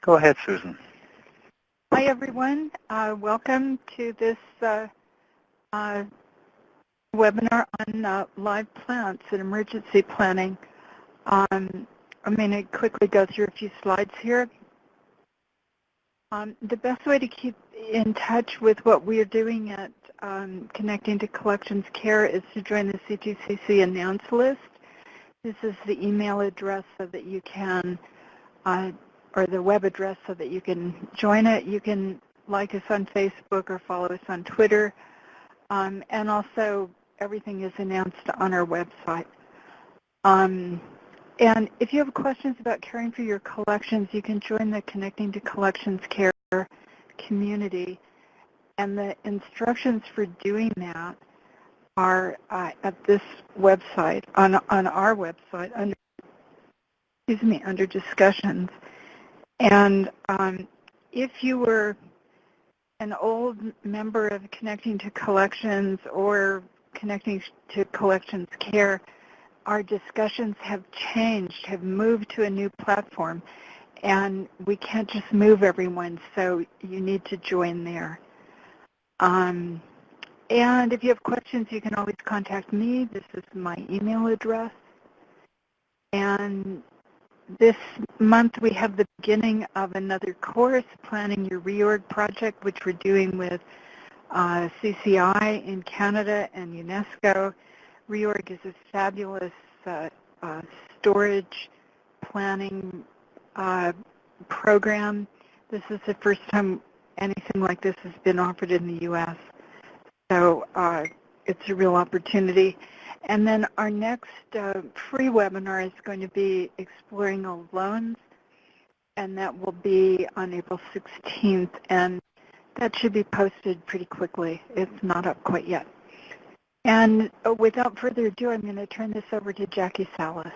Go ahead, Susan. Hi, everyone. Uh, welcome to this uh, uh, webinar on uh, live plants and emergency planning. Um, I'm going to quickly go through a few slides here. Um, the best way to keep in touch with what we are doing at um, Connecting to Collections Care is to join the CTCC announce list. This is the email address so that you can, uh, or the web address so that you can join it. You can like us on Facebook or follow us on Twitter. Um, and also everything is announced on our website. Um, and if you have questions about caring for your collections, you can join the Connecting to Collections Care community. And the instructions for doing that are uh, at this website, on, on our website, under, excuse me, under discussions. And um, if you were an old member of Connecting to Collections or Connecting to Collections Care, our discussions have changed, have moved to a new platform, and we can't just move everyone, so you need to join there. Um, and if you have questions, you can always contact me. This is my email address. And this month we have the beginning of another course, Planning Your Reorg Project, which we're doing with uh, CCI in Canada and UNESCO. Reorg is a fabulous uh, uh, storage planning uh, program. This is the first time anything like this has been offered in the U.S. So uh, it's a real opportunity. And then our next uh, free webinar is going to be exploring old loans, and that will be on April 16th. And that should be posted pretty quickly. It's not up quite yet. And uh, without further ado, I'm going to turn this over to Jackie Salas.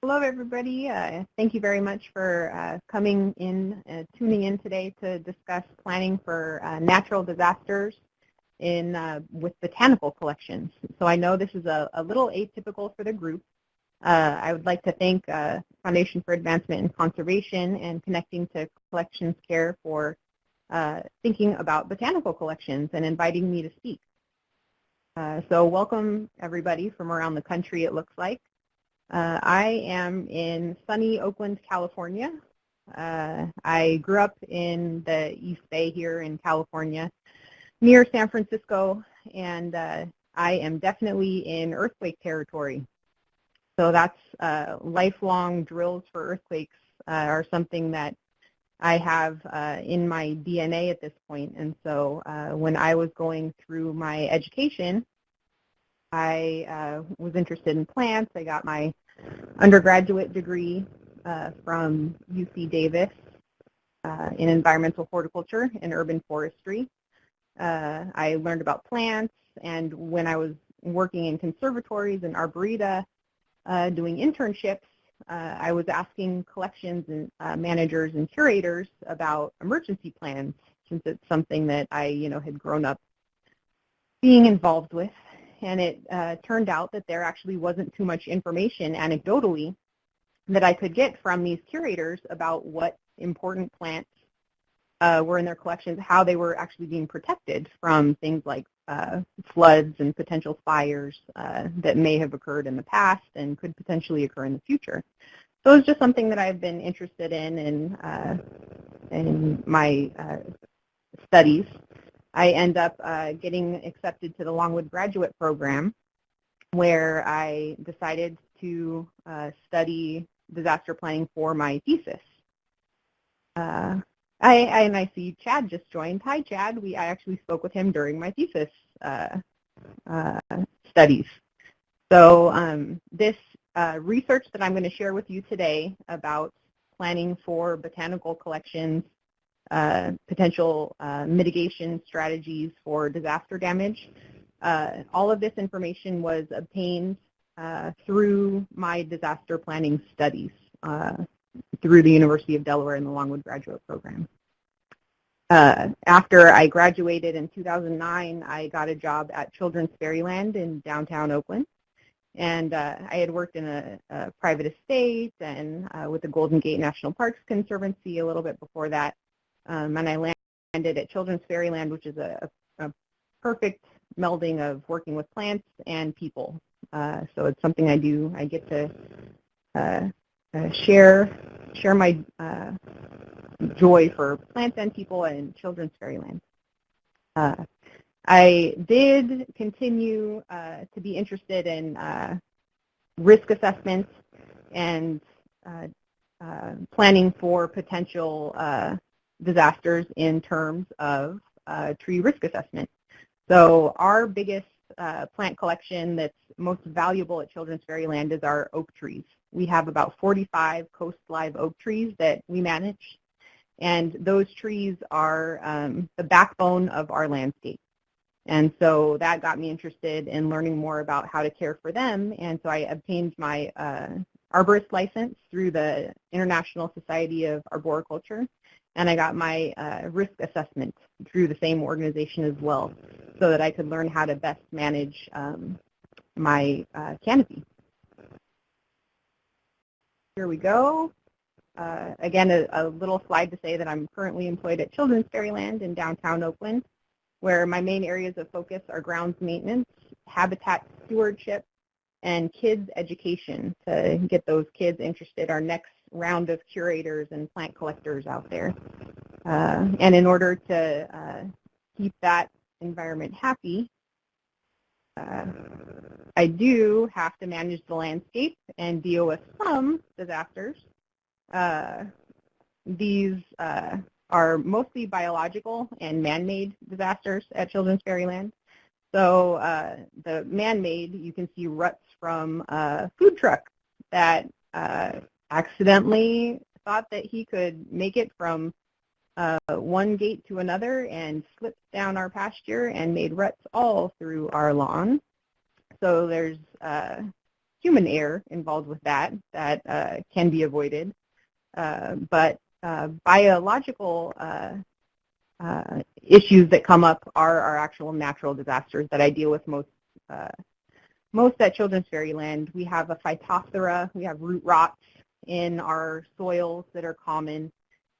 Hello, everybody. Uh, thank you very much for uh, coming in, uh, tuning in today to discuss planning for uh, natural disasters in uh, with botanical collections. So I know this is a, a little atypical for the group. I would like to thank Foundation for Advancement in Conservation and Connecting to Collections Care for uh, thinking about botanical collections and inviting me to speak. Uh, so welcome everybody from around the country it looks like. Uh, I am in sunny Oakland, California. Uh, I grew up in the East Bay here in California near San Francisco and uh, I am definitely in earthquake territory. So that's uh, lifelong drills for earthquakes are something that I have uh, in my DNA at this point. And so uh, when I was going through my education, I uh, was interested in plants. I got my undergraduate degree uh, from UC Davis uh, in environmental horticulture and urban forestry. Uh, I learned about plants, and when I was working in conservatories and arboreta, doing internships, uh, I was asking collections and uh, managers and curators about emergency plans since it's something that I, you know, had grown up being involved with. And it uh, turned out that there actually wasn't too much information anecdotally that I could get from these curators about what important plants uh, were in their collections, how they were actually being protected from things like uh, floods and potential fires uh, that may have occurred in the past and could potentially occur in the future. So it's just something that I've been interested in in, uh, in my uh, studies. I end up uh, getting accepted to the Longwood Graduate Program where I decided to uh, study disaster planning for my thesis. I, and I see Chad just joined. Hi, Chad. We I actually spoke with him during my thesis uh, uh, studies. So um, this uh, research that I'm going to share with you today about planning for botanical collections, uh, potential uh, mitigation strategies for disaster damage, uh, all of this information was obtained through my disaster planning studies through the University of Delaware in the Longwood Graduate Program. Uh, after I graduated in 2009, I got a job at Children's Fairyland in downtown Oakland. And uh, I had worked in a, a private estate and uh, with the Golden Gate National Parks Conservancy a little bit before that. Um, and I landed at Children's Fairyland, which is a, a, perfect melding of working with plants and people. Uh, so it's something I do. I get to uh, uh, share share my uh, joy for plants and people and Children's Fairyland. I did continue uh, to be interested in uh, risk assessment and uh, uh planning for potential uh, disasters in terms of uh, tree risk assessment. So our biggest plant collection that's most valuable at Children's Fairyland is our oak trees. We have about 45 coast live oak trees that we manage, and those trees are um, the backbone of our landscape. And so that got me interested in learning more about how to care for them. And so I obtained my uh, arborist license through the International Society of Arboriculture. And I got my uh, risk assessment through the same organization as well so that I could learn how to best manage um, my uh, canopy. Here we go. Uh, again, a, a, little slide to say that I'm currently employed at Children's Fairyland in downtown Oakland where my main areas of focus are grounds maintenance, habitat stewardship, and kids education to get those kids interested, our next round of curators and plant collectors out there. Uh, and in order to uh, keep that environment happy, uh, I do have to manage the landscape and deal with some disasters. Uh, these uh, are mostly biological and man-made disasters at Children's Fairyland. So uh, the man-made, you can see ruts from a food truck that uh, accidentally thought that he could make it from uh, one gate to another and slipped down our pasture and made ruts all through our lawn. So there's human error involved with that that can be avoided. Uh, but uh, biological uh, uh, issues that come up are our actual natural disasters that I deal with most most at Children's Fairyland. We have a phytophthora, we have root rots in our soils that are common,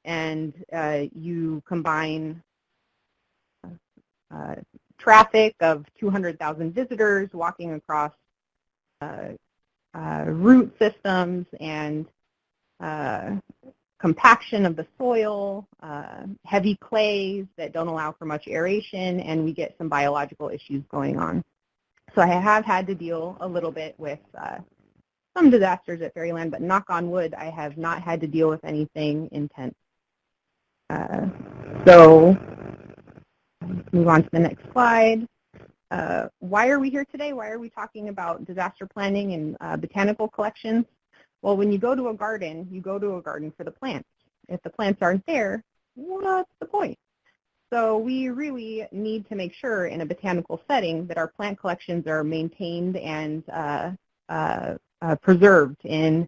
and uh, you combine uh, traffic of 200,000 visitors walking across uh, root systems and compaction of the soil, uh, heavy clays that don't allow for much aeration, and we get some biological issues going on. So I have had to deal a little bit with uh, some disasters at Fairyland, but knock on wood, I have not had to deal with anything intense. Uh, so move on to the next slide. Uh, why are we here today? Why are we talking about disaster planning and uh, botanical collections? Well, when you go to a garden, you go to a garden for the plants. If the plants aren't there, what's the point? So we really need to make sure in a botanical setting that our plant collections are maintained and uh, uh, uh, preserved in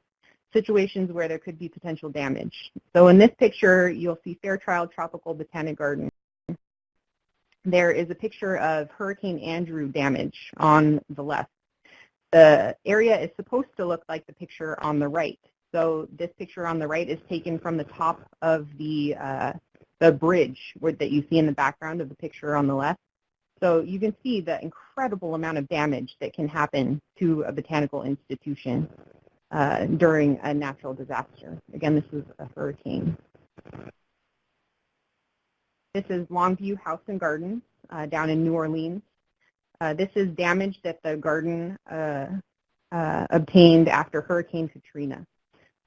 situations where there could be potential damage. So in this picture, you'll see Fairchild Tropical Botanic Garden. There is a picture of Hurricane Andrew damage on the left. The area is supposed to look like the picture on the right. So this picture on the right is taken from the top of the, uh, the bridge that you see in the background of the picture on the left. So you can see the incredible amount of damage that can happen to a botanical institution uh, during a natural disaster. Again, this is a hurricane. This is Longue Vue House and Garden uh, down in New Orleans. Uh, this is damage that the garden uh, uh, obtained after Hurricane Katrina.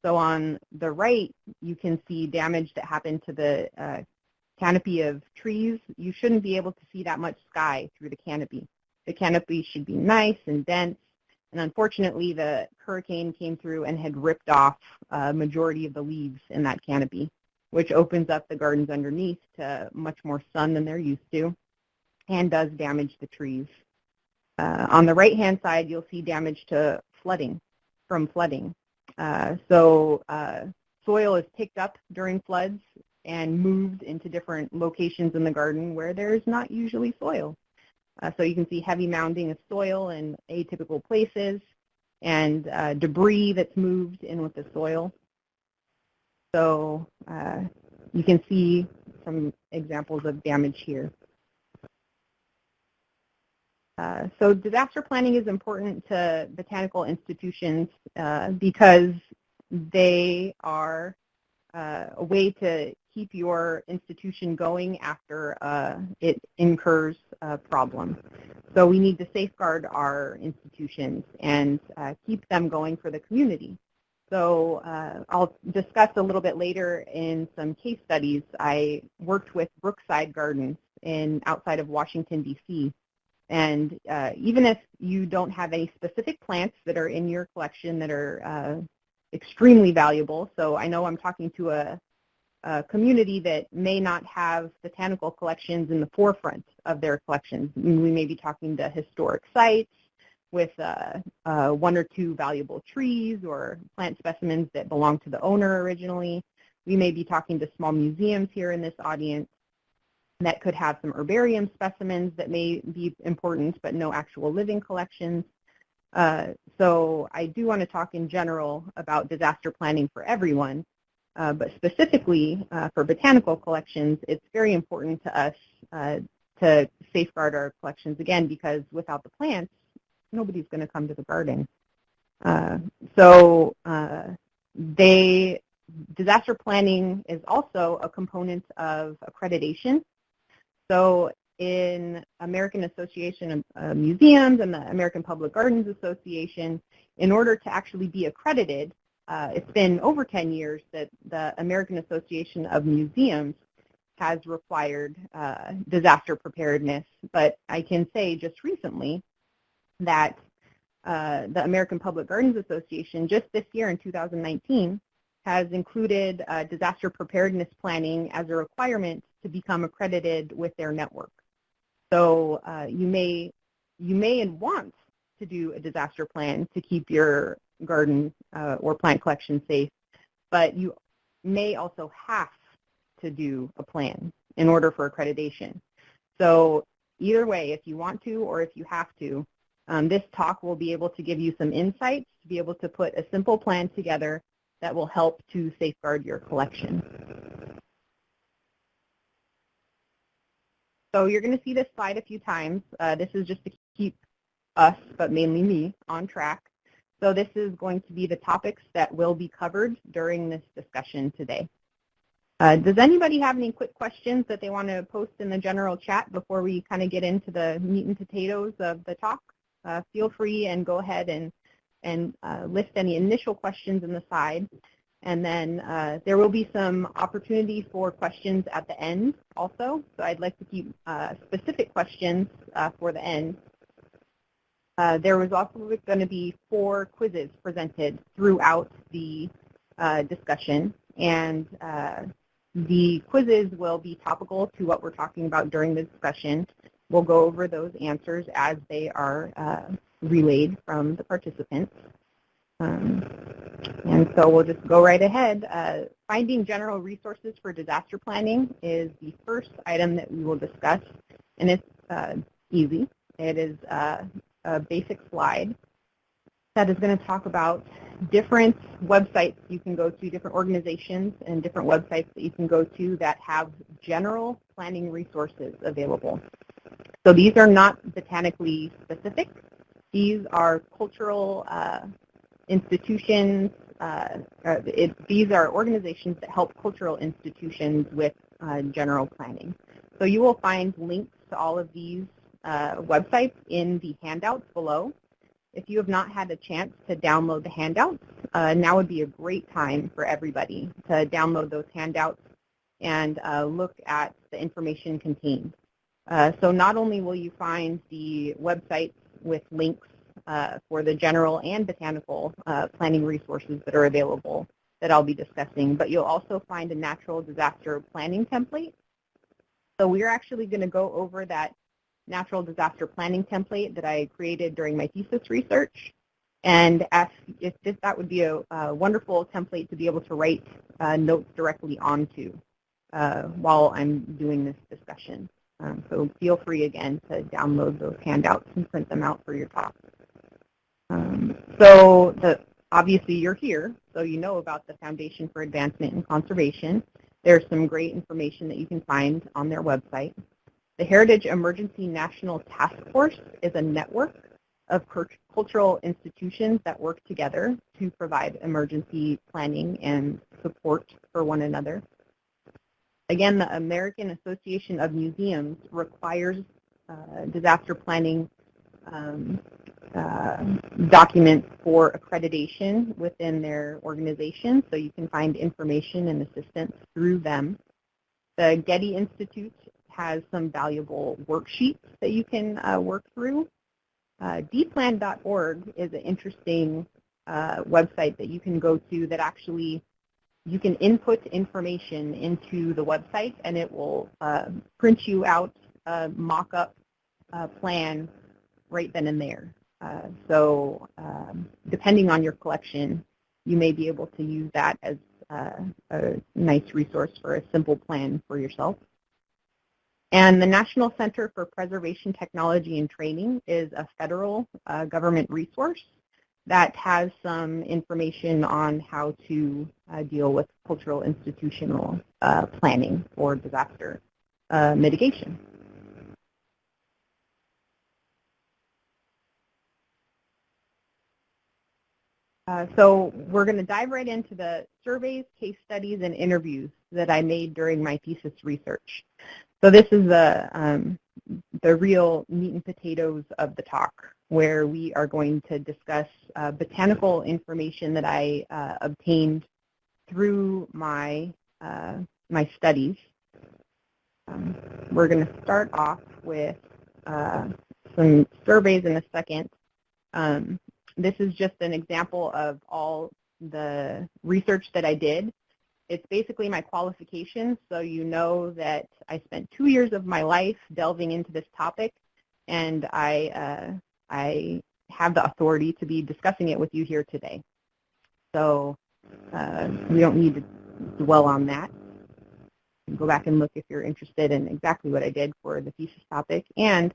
So on the right, you can see damage that happened to the uh, canopy of trees. You shouldn't be able to see that much sky through the canopy. The canopy should be nice and dense. And unfortunately, the hurricane came through and had ripped off a majority of the leaves in that canopy, which opens up the gardens underneath to much more sun than they're used to and does damage the trees. Uh, on the right-hand side, you'll see damage to flooding, from flooding. Uh, so uh, soil is picked up during floods and moved into different locations in the garden where there's not usually soil. Uh, so you can see heavy mounding of soil in atypical places. and uh, debris that's moved in with the soil. So you can see some examples of damage here. Uh, so disaster planning is important to botanical institutions uh, because they are uh, a way to keep your institution going after uh, it incurs a problem. So we need to safeguard our institutions and uh, keep them going for the community. So I'll discuss a little bit later in some case studies. I worked with Brookside Gardens in outside of Washington, D.C. And uh, even if you don't have any specific plants that are in your collection that are uh, extremely valuable, so I know I'm talking to a, a, community that may not have botanical collections in the forefront of their collections. We may be talking to historic sites with uh, uh, one or two valuable trees or plant specimens that belong to the owner originally. We may be talking to small museums here in this audience that could have some herbarium specimens that may be important but no actual living collections. Uh, so I do want to talk in general about disaster planning for everyone, uh, but specifically uh, for botanical collections, it's very important to us uh, to safeguard our collections again because without the plants, nobody's going to come to the garden. Uh, so uh, they disaster planning is also a component of accreditation. So in American Association of Museums and the American Public Gardens Association, in order to actually be accredited, uh, it's been over 10 years that the American Association of Museums has required uh, disaster preparedness, but I can say just recently that uh, the American Public Gardens Association just this year in 2019 has included uh, disaster preparedness planning as a requirement to become accredited with their network. So uh, you may you may and want to do a disaster plan to keep your garden uh, or plant collection safe, but you may also have to do a plan in order for accreditation. So either way, if you want to or if you have to, um, this talk will be able to give you some insights to be able to put a simple plan together that will help to safeguard your collection. So you're going to see this slide a few times. Uh, this is just to keep us, but mainly me, on track. So this is going to be the topics that will be covered during this discussion today. Uh, does anybody have any quick questions that they want to post in the general chat before we kind of get into the meat and potatoes of the talk? uh, feel free and go ahead and, and uh, list any initial questions in the side. And then uh, there will be some opportunity for questions at the end also. So I'd like to keep uh, specific questions uh, for the end. Uh, there was also going to be four quizzes presented throughout the discussion. And the quizzes will be topical to what we're talking about during the discussion. We'll go over those answers as they are uh, relayed from the participants. Um, and so we'll just go right ahead. Uh, finding general resources for disaster planning is the first item that we will discuss, and it's uh, easy. It is uh, a basic slide that is going to talk about different websites you can go to, different organizations and different websites that you can go to that have general planning resources available. So these are not botanically specific. These are cultural uh, institutions. Uh, uh, it, these are organizations that help cultural institutions with uh, general planning. So you will find links to all of these uh, websites in the handouts below. If you have not had a chance to download the handouts, uh, now would be a great time for everybody to download those handouts and look at the information contained. Uh, so not only will you find the websites with links uh, for the general and botanical uh, planning resources that are available that I'll be discussing, but you'll also find a natural disaster planning template. So we're actually going to go over that natural disaster planning template that I created during my thesis research. And if, if this, that would be a, a, wonderful template to be able to write uh, notes directly onto uh, while I'm doing this discussion. Um, so feel free again to download those handouts and print them out for your talk. Um, so the, obviously you're here, so you know about the Foundation for Advancement in Conservation. There's some great information that you can find on their website. The Heritage Emergency National Task Force is a network of cultural institutions that work together to provide emergency planning and support for one another. Again, the American Association of Museums requires uh, disaster planning um, uh, documents for accreditation within their organization, so you can find information and assistance through them. The Getty Institute has some valuable worksheets that you can uh, work through. Uh, dplan.org is an interesting uh, website that you can go to that actually you can input information into the website and it will uh, print you out a mock-up uh, plan right then and there. Uh, so um, depending on your collection, you may be able to use that as uh, a nice resource for a simple plan for yourself. And the National Center for Preservation Technology and Training is a federal uh, government resource that has some information on how to uh, deal with cultural institutional uh, planning for disaster mitigation. So we're going to dive right into the surveys, case studies, and interviews that I made during my thesis research. So this is the, um, the real meat and potatoes of the talk, where we are going to discuss uh, botanical information that I uh, obtained through my, uh, my studies. Um, we're going to start off with uh, some surveys in a second. Um, this is just an example of all the research that I did it's basically my qualifications, so you know that I spent two years of my life delving into this topic, and I, uh, I have the authority to be discussing it with you here today. So uh, we don't need to dwell on that. Go back and look if you're interested in exactly what I did for the thesis topic. And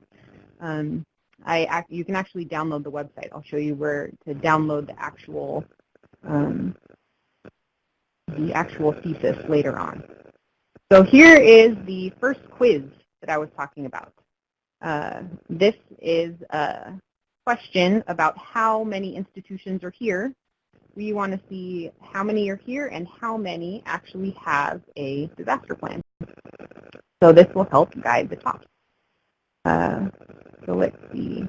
um, I, you can actually download the website. I'll show you where to download the actual um, the actual thesis later on. So here is the first quiz that I was talking about. Uh, this is a question about how many institutions are here. We want to see how many are here and how many actually have a disaster plan. So this will help guide the talk. Uh, so let's see.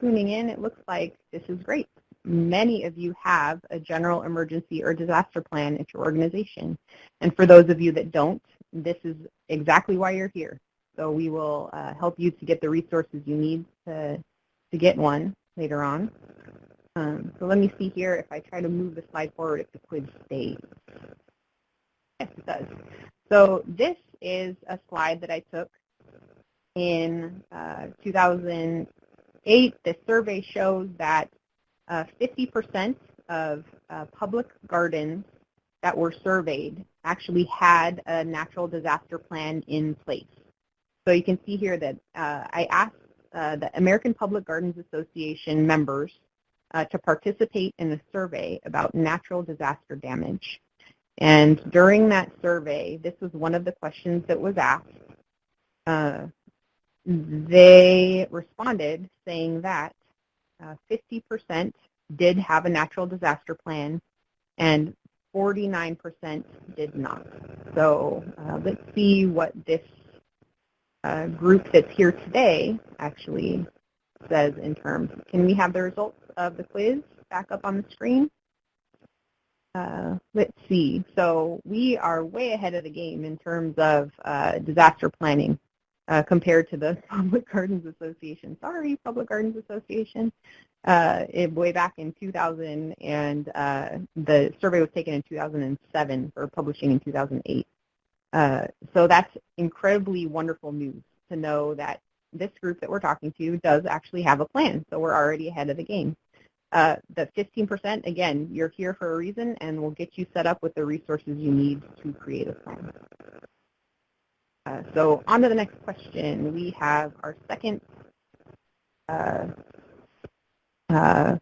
Tuning in, it looks like this is great many of you have a general emergency or disaster plan at your organization. And for those of you that don't, this is exactly why you're here. So we will uh, help you to get the resources you need to, to get one later on. Um, so let me see here if I try to move the slide forward if the quiz stays. Yes, it does. So this is a slide that I took in uh, 2008. The survey shows that 50% uh, of uh, public gardens that were surveyed actually had a natural disaster plan in place. So you can see here that uh, I asked the American Public Gardens Association members uh, to participate in a survey about natural disaster damage. And during that survey, this was one of the questions that was asked. Uh, they responded saying that 50% uh, did have a natural disaster plan, and 49% did not. So uh, let's see what this uh, group that's here today actually says in terms. Can we have the results of the quiz back up on the screen? Uh, let's see. So we are way ahead of the game in terms of uh, disaster planning uh, compared to the Public Gardens Association. Sorry, Public Gardens Association. Uh, it, way back in 2000, and uh, the survey was taken in 2007 for publishing in 2008. Uh, so that's incredibly wonderful news to know that this group that we're talking to does actually have a plan, so we're already ahead of the game. Uh, the 15%, again, you're here for a reason, and we'll get you set up with the resources you need to create a plan. Uh, so on to the next question. We have our second uh, uh,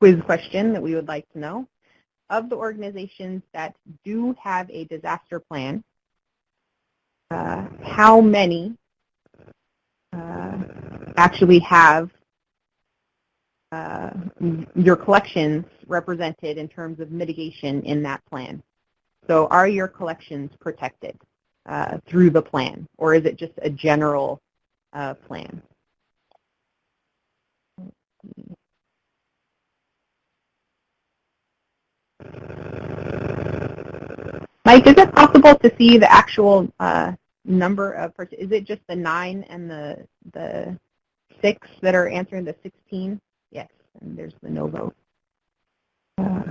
quiz question that we would like to know. Of the organizations that do have a disaster plan, uh, how many actually have uh, your collections represented in terms of mitigation in that plan? So are your collections protected uh, through the plan, or is it just a general uh, plan? Mike, is it possible to see the actual uh, number of, is it just the nine and the the six that are answering the 16? Yes, and there's the no vote. Uh,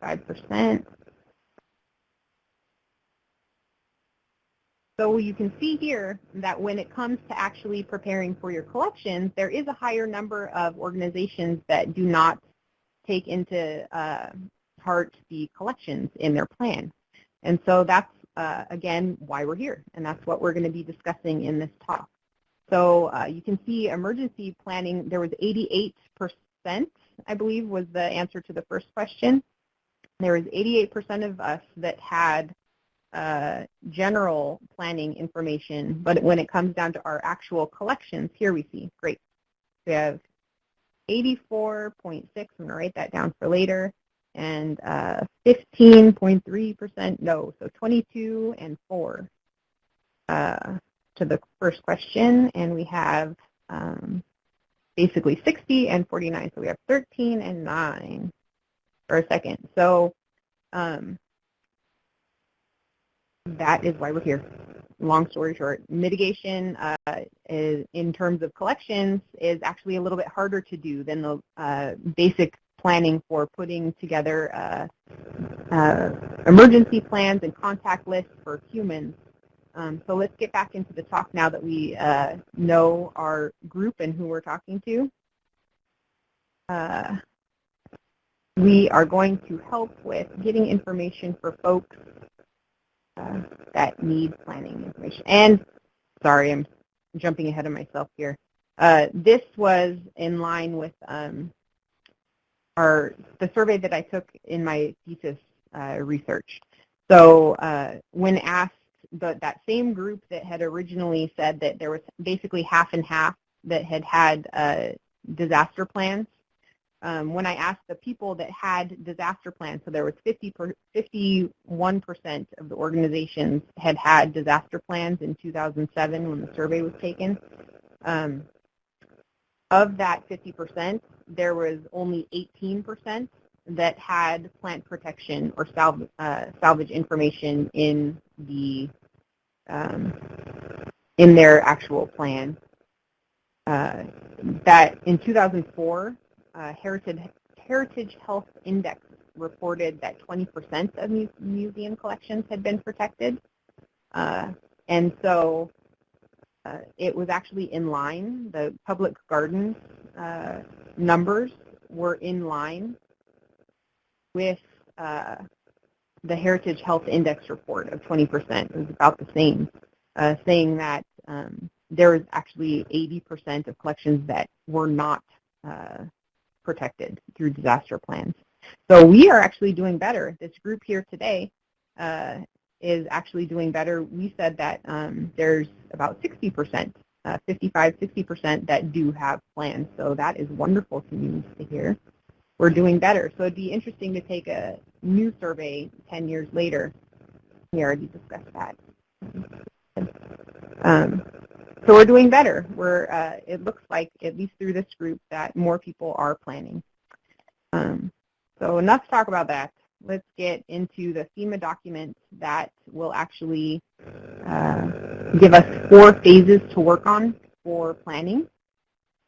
Five percent. So you can see here that when it comes to actually preparing for your collections, there is a higher number of organizations that do not take into uh, heart the collections in their plan. And so that's, uh, again, why we're here. And that's what we're going to be discussing in this talk. So uh, you can see emergency planning, there was 88%, I believe, was the answer to the first question. There was 88% of us that had uh, general planning information, but when it comes down to our actual collections, here we see, great. We have 84.6, I'm going to write that down for later, and 15.3% uh, no, so 22 and 4 uh, to the first question, and we have um, basically 60 and 49, so we have 13 and 9 for a second. So um, that is why we're here. Long story short, mitigation uh, is, in terms of collections is actually a little bit harder to do than the uh, basic planning for putting together uh, uh emergency plans and contact lists for humans. Um, so let's get back into the talk now that we uh, know our group and who we're talking to. Uh, we are going to help with getting information for folks uh, that need planning information. And sorry, I'm jumping ahead of myself here. Uh, this was in line with um, our the survey that I took in my thesis uh, research. So uh, when asked the, that same group that had originally said that there was basically half and half that had had uh, disaster plans, um, when I asked the people that had disaster plans, so there was 50 per, 51% of the organizations had had disaster plans in 2007 when the survey was taken. Um, of that 50%, there was only 18% that had plant protection or salv uh, salvage information in the um, in their actual plan. Uh, that in 2004, uh, Heritage, Heritage Health Index reported that 20% of mu museum collections had been protected. Uh, and so it was actually in line. The public gardens uh, numbers were in line with uh, the Heritage Health Index report of 20%. It was about the same, uh, saying that um, there was actually 80% of collections that were not protected through disaster plans. So we are actually doing better. This group here today uh, is actually doing better. We said that um, there's about 60%, uh, 55, 60% that do have plans. So that is wonderful to to hear. We're doing better. So it'd be interesting to take a new survey 10 years later. We already discussed that. Um, so we're doing better. We're, uh, it looks like, at least through this group, that more people are planning. Um, so enough to talk about that. Let's get into the FEMA document that will actually uh, give us four phases to work on for planning.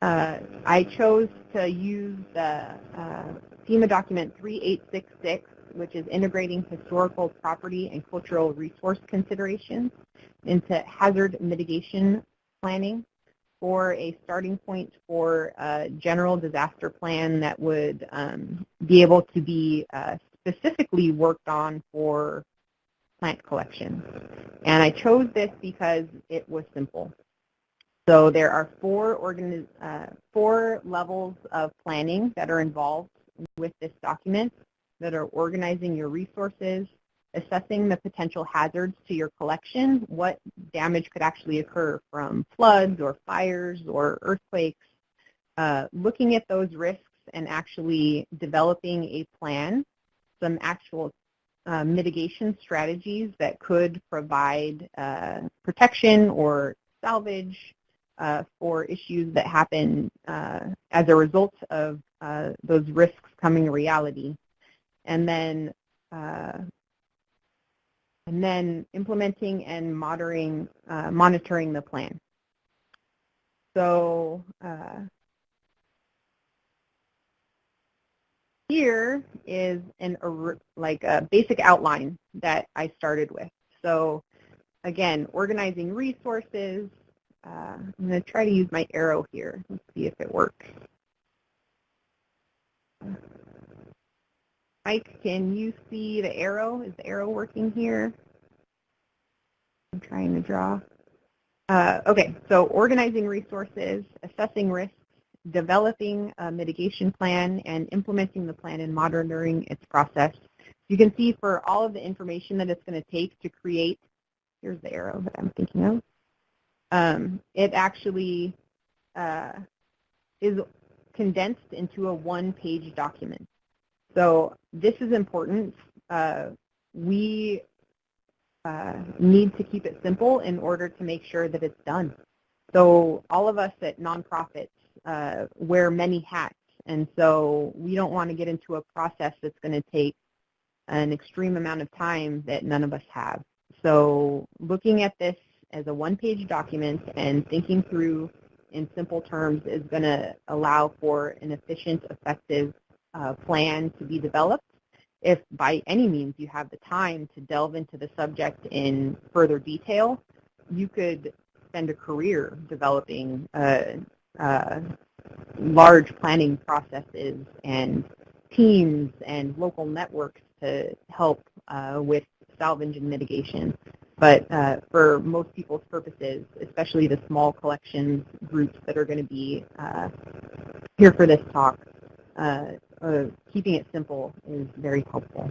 Uh, I chose to use the uh, FEMA document 3866, which is integrating historical property and cultural resource considerations into hazard mitigation planning for a starting point for a general disaster plan that would um, be able to be uh, specifically worked on for plant collection. And I chose this because it was simple. So there are four, uh, four levels of planning that are involved with this document that are organizing your resources, assessing the potential hazards to your collection, what damage could actually occur from floods or fires or earthquakes, uh, looking at those risks and actually developing a plan, some actual uh, mitigation strategies that could provide uh, protection or salvage uh, for issues that happen uh, as a result of uh, those risks coming to reality. And then uh, and then implementing and monitoring, monitoring the plan. So here is an like a basic outline that I started with. So again, organizing resources. Uh, I'm going to try to use my arrow here. Let's see if it works. Mike, can you see the arrow? Is the arrow working here? I'm trying to draw. Uh, okay, so organizing resources, assessing risks, developing a mitigation plan and implementing the plan and monitoring its process. You can see for all of the information that it's going to take to create, here's the arrow that I'm thinking of, um, it actually uh, is condensed into a one-page document. So this is important. Uh, we uh, need to keep it simple in order to make sure that it's done. So all of us at nonprofits uh, wear many hats. And so we don't want to get into a process that's going to take an extreme amount of time that none of us have. So looking at this as a one-page document and thinking through in simple terms is going to allow for an efficient, effective uh, plan to be developed. If by any means you have the time to delve into the subject in further detail, you could spend a career developing a, uh, large planning processes and teams and local networks to help uh, with salvage and mitigation. But uh, for most people's purposes, especially the small collections groups that are going to be uh, here for this talk, uh, uh, keeping it simple is very helpful.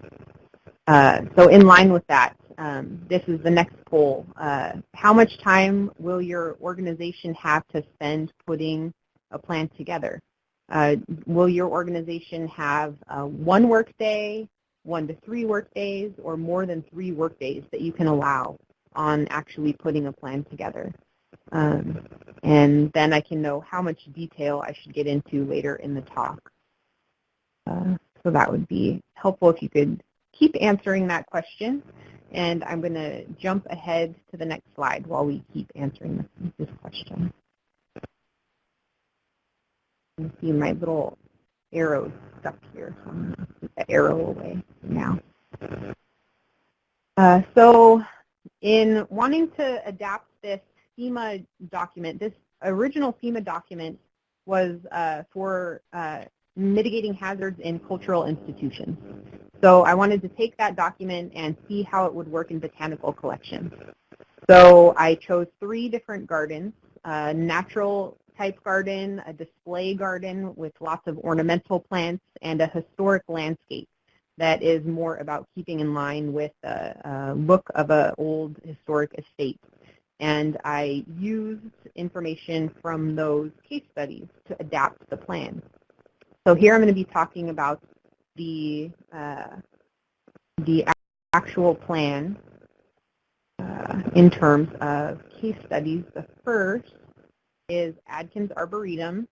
Uh, so in line with that, um, this is the next poll. Uh, how much time will your organization have to spend putting a plan together? Uh, will your organization have uh, one work day, one to three work days, or more than three work days that you can allow on actually putting a plan together? Um, and then I can know how much detail I should get into later in the talk. Uh, so that would be helpful if you could keep answering that question. And I'm going to jump ahead to the next slide while we keep answering this, this question. You see my little arrows stuck here, so I'm going to put the arrow away now. Uh, so in wanting to adapt this FEMA document, this original FEMA document was uh, for uh, mitigating hazards in cultural institutions. So I wanted to take that document and see how it would work in botanical collections. So I chose three different gardens, a natural type garden, a display garden with lots of ornamental plants, and a historic landscape that is more about keeping in line with the look of an old historic estate. And I used information from those case studies to adapt the plan. So here I'm going to be talking about the, uh, the actual plan uh, in terms of case studies. The first is Adkins Arboretum.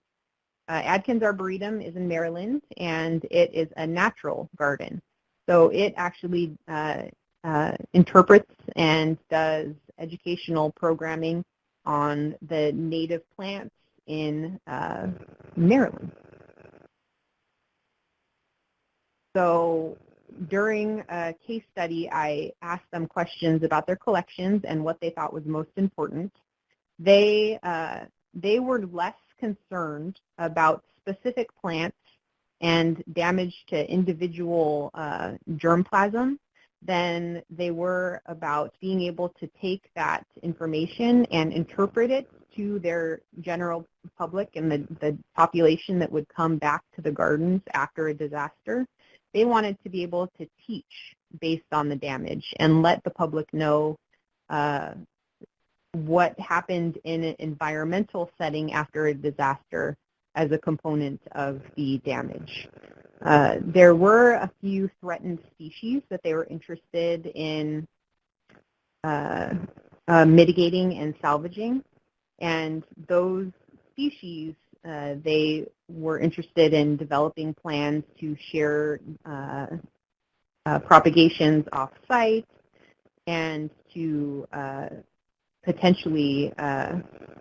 Uh, Adkins Arboretum is in Maryland, and it is a natural garden. So it actually uh, uh, interprets and does educational programming on the native plants in uh, Maryland. So during a case study, I asked them questions about their collections and what they thought was most important. They, uh, they were less concerned about specific plants and damage to individual uh, germplasm than they were about being able to take that information and interpret it to their general public and the, the population that would come back to the gardens after a disaster. They wanted to be able to teach based on the damage and let the public know uh, what happened in an environmental setting after a disaster as a component of the damage. Uh, there were a few threatened species that they were interested in uh, uh, mitigating and salvaging. And those species, uh, they were interested in developing plans to share uh, uh, propagations off-site and to potentially,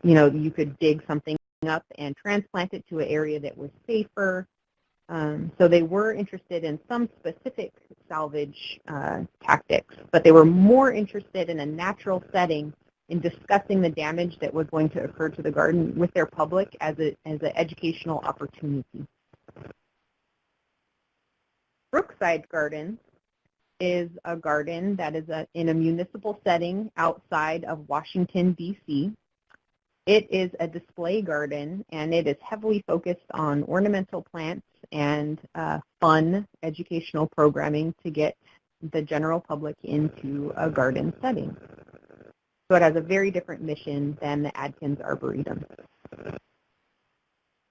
you know, you could dig something up and transplant it to an area that was safer. Um, so they were interested in some specific salvage uh, tactics, but they were more interested in a natural setting in discussing the damage that was going to occur to the garden with their public as, a, as an educational opportunity. Brookside Garden is a garden that is a, in a municipal setting outside of Washington, D.C. It is a display garden, and it is heavily focused on ornamental plants and uh, fun educational programming to get the general public into a garden setting. So it has a very different mission than the Adkins Arboretum.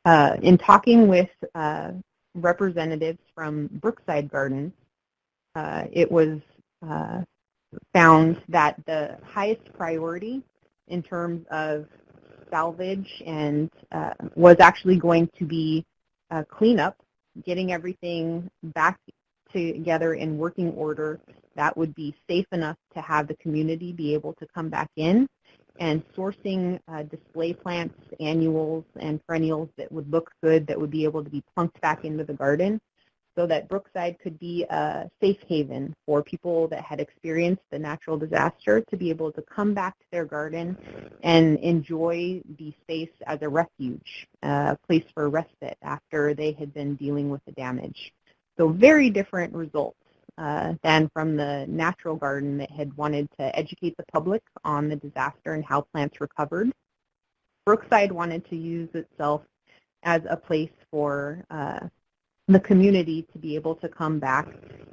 Uh, in talking with uh, representatives from Brookside Gardens, uh, it was uh, found that the highest priority in terms of salvage and uh, was actually going to be uh, cleanup, getting everything back together in working order that would be safe enough to have the community be able to come back in and sourcing uh, display plants, annuals, and perennials that would look good that would be able to be plunked back into the garden so that Brookside could be a safe haven for people that had experienced the natural disaster to be able to come back to their garden and enjoy the space as a refuge, a place for respite after they had been dealing with the damage. So very different results uh, than from the natural garden that had wanted to educate the public on the disaster and how plants recovered. Brookside wanted to use itself as a place for uh, the community to be able to come back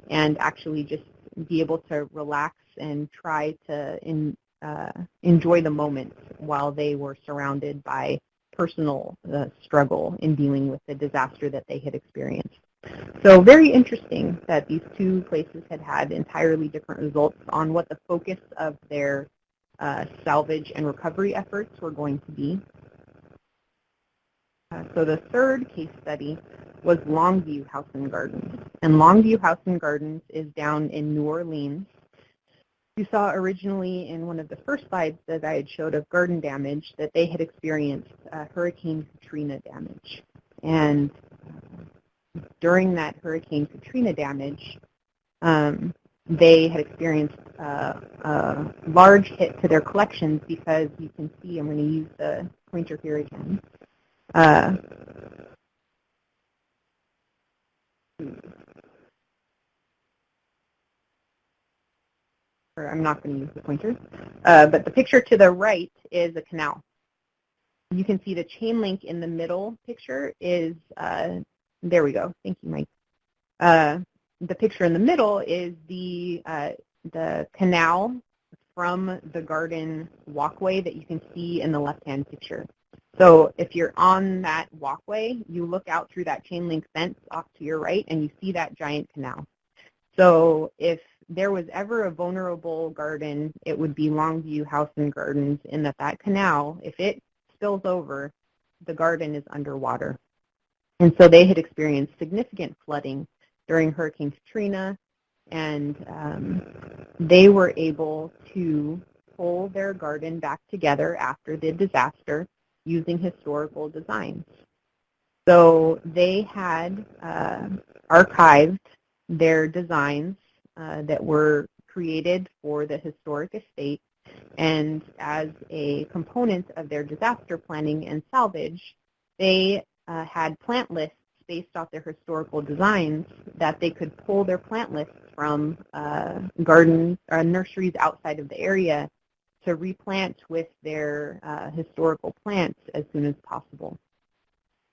and actually just be able to relax and try to in, uh, enjoy the moment while they were surrounded by personal uh, struggle in dealing with the disaster that they had experienced. So very interesting that these two places had had entirely different results on what the focus of their uh, salvage and recovery efforts were going to be. Uh, so the third case study was Longue Vue House and Gardens. And Longue Vue House and Gardens is down in New Orleans. You saw originally in one of the first slides that I had showed of garden damage that they had experienced uh, Hurricane Katrina damage. And during that Hurricane Katrina damage, um, they had experienced a large hit to their collections because you can see, I'm going to use the pointer here again, uh, or I'm not going to use the pointer, uh, but the picture to the right is a canal. You can see the chain link in the middle picture is, uh, there we go, thank you, Mike. Uh, the picture in the middle is the, uh, the canal from the garden walkway that you can see in the left-hand picture. So if you're on that walkway, you look out through that chain link fence off to your right and you see that giant canal. So if there was ever a vulnerable garden, it would be Longue Vue House and Gardens in that that canal, if it spills over, the garden is underwater. And so they had experienced significant flooding during Hurricane Katrina, and um, they were able to pull their garden back together after the disaster using historical designs. So they had uh, archived their designs uh, that were created for the historic estate and as a component of their disaster planning and salvage, they uh, had plant lists based off their historical designs that they could pull their plant lists from uh, gardens or nurseries outside of the area to replant with their uh, historical plants as soon as possible.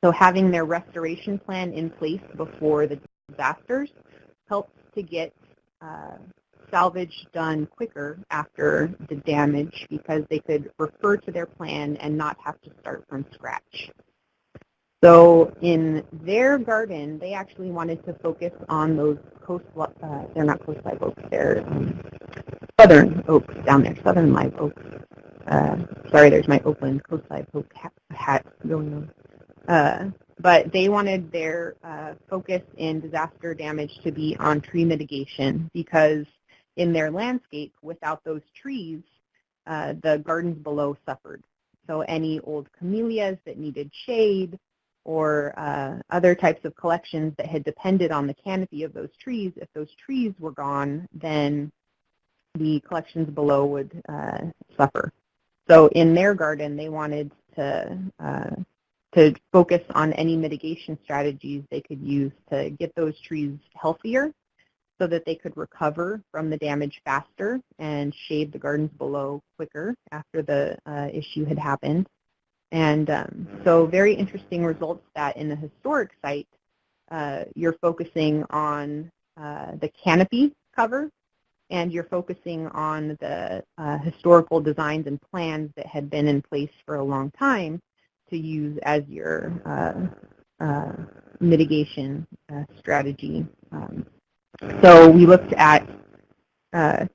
So having their restoration plan in place before the disasters helps to get uh, salvage done quicker after the damage because they could refer to their plan and not have to start from scratch. So in their garden, they actually wanted to focus on those coast, uh, they're not coast live oaks, they're um, southern oaks down there, southern live oaks. Uh, sorry, there's my Oakland coast live oak hat going on. Uh, but they wanted their uh, focus in disaster damage to be on tree mitigation because in their landscape, without those trees, uh, the gardens below suffered. So any old camellias that needed shade or uh, other types of collections that had depended on the canopy of those trees, if those trees were gone, then the collections below would uh, suffer. So in their garden, they wanted to uh, to focus on any mitigation strategies they could use to get those trees healthier so that they could recover from the damage faster and shade the gardens below quicker after the uh, issue had happened. And um, so very interesting results that in the historic site, uh, you're focusing on uh, the canopy cover and you're focusing on the uh, historical designs and plans that had been in place for a long time to use as your uh, uh, mitigation uh, strategy. Um, so we looked at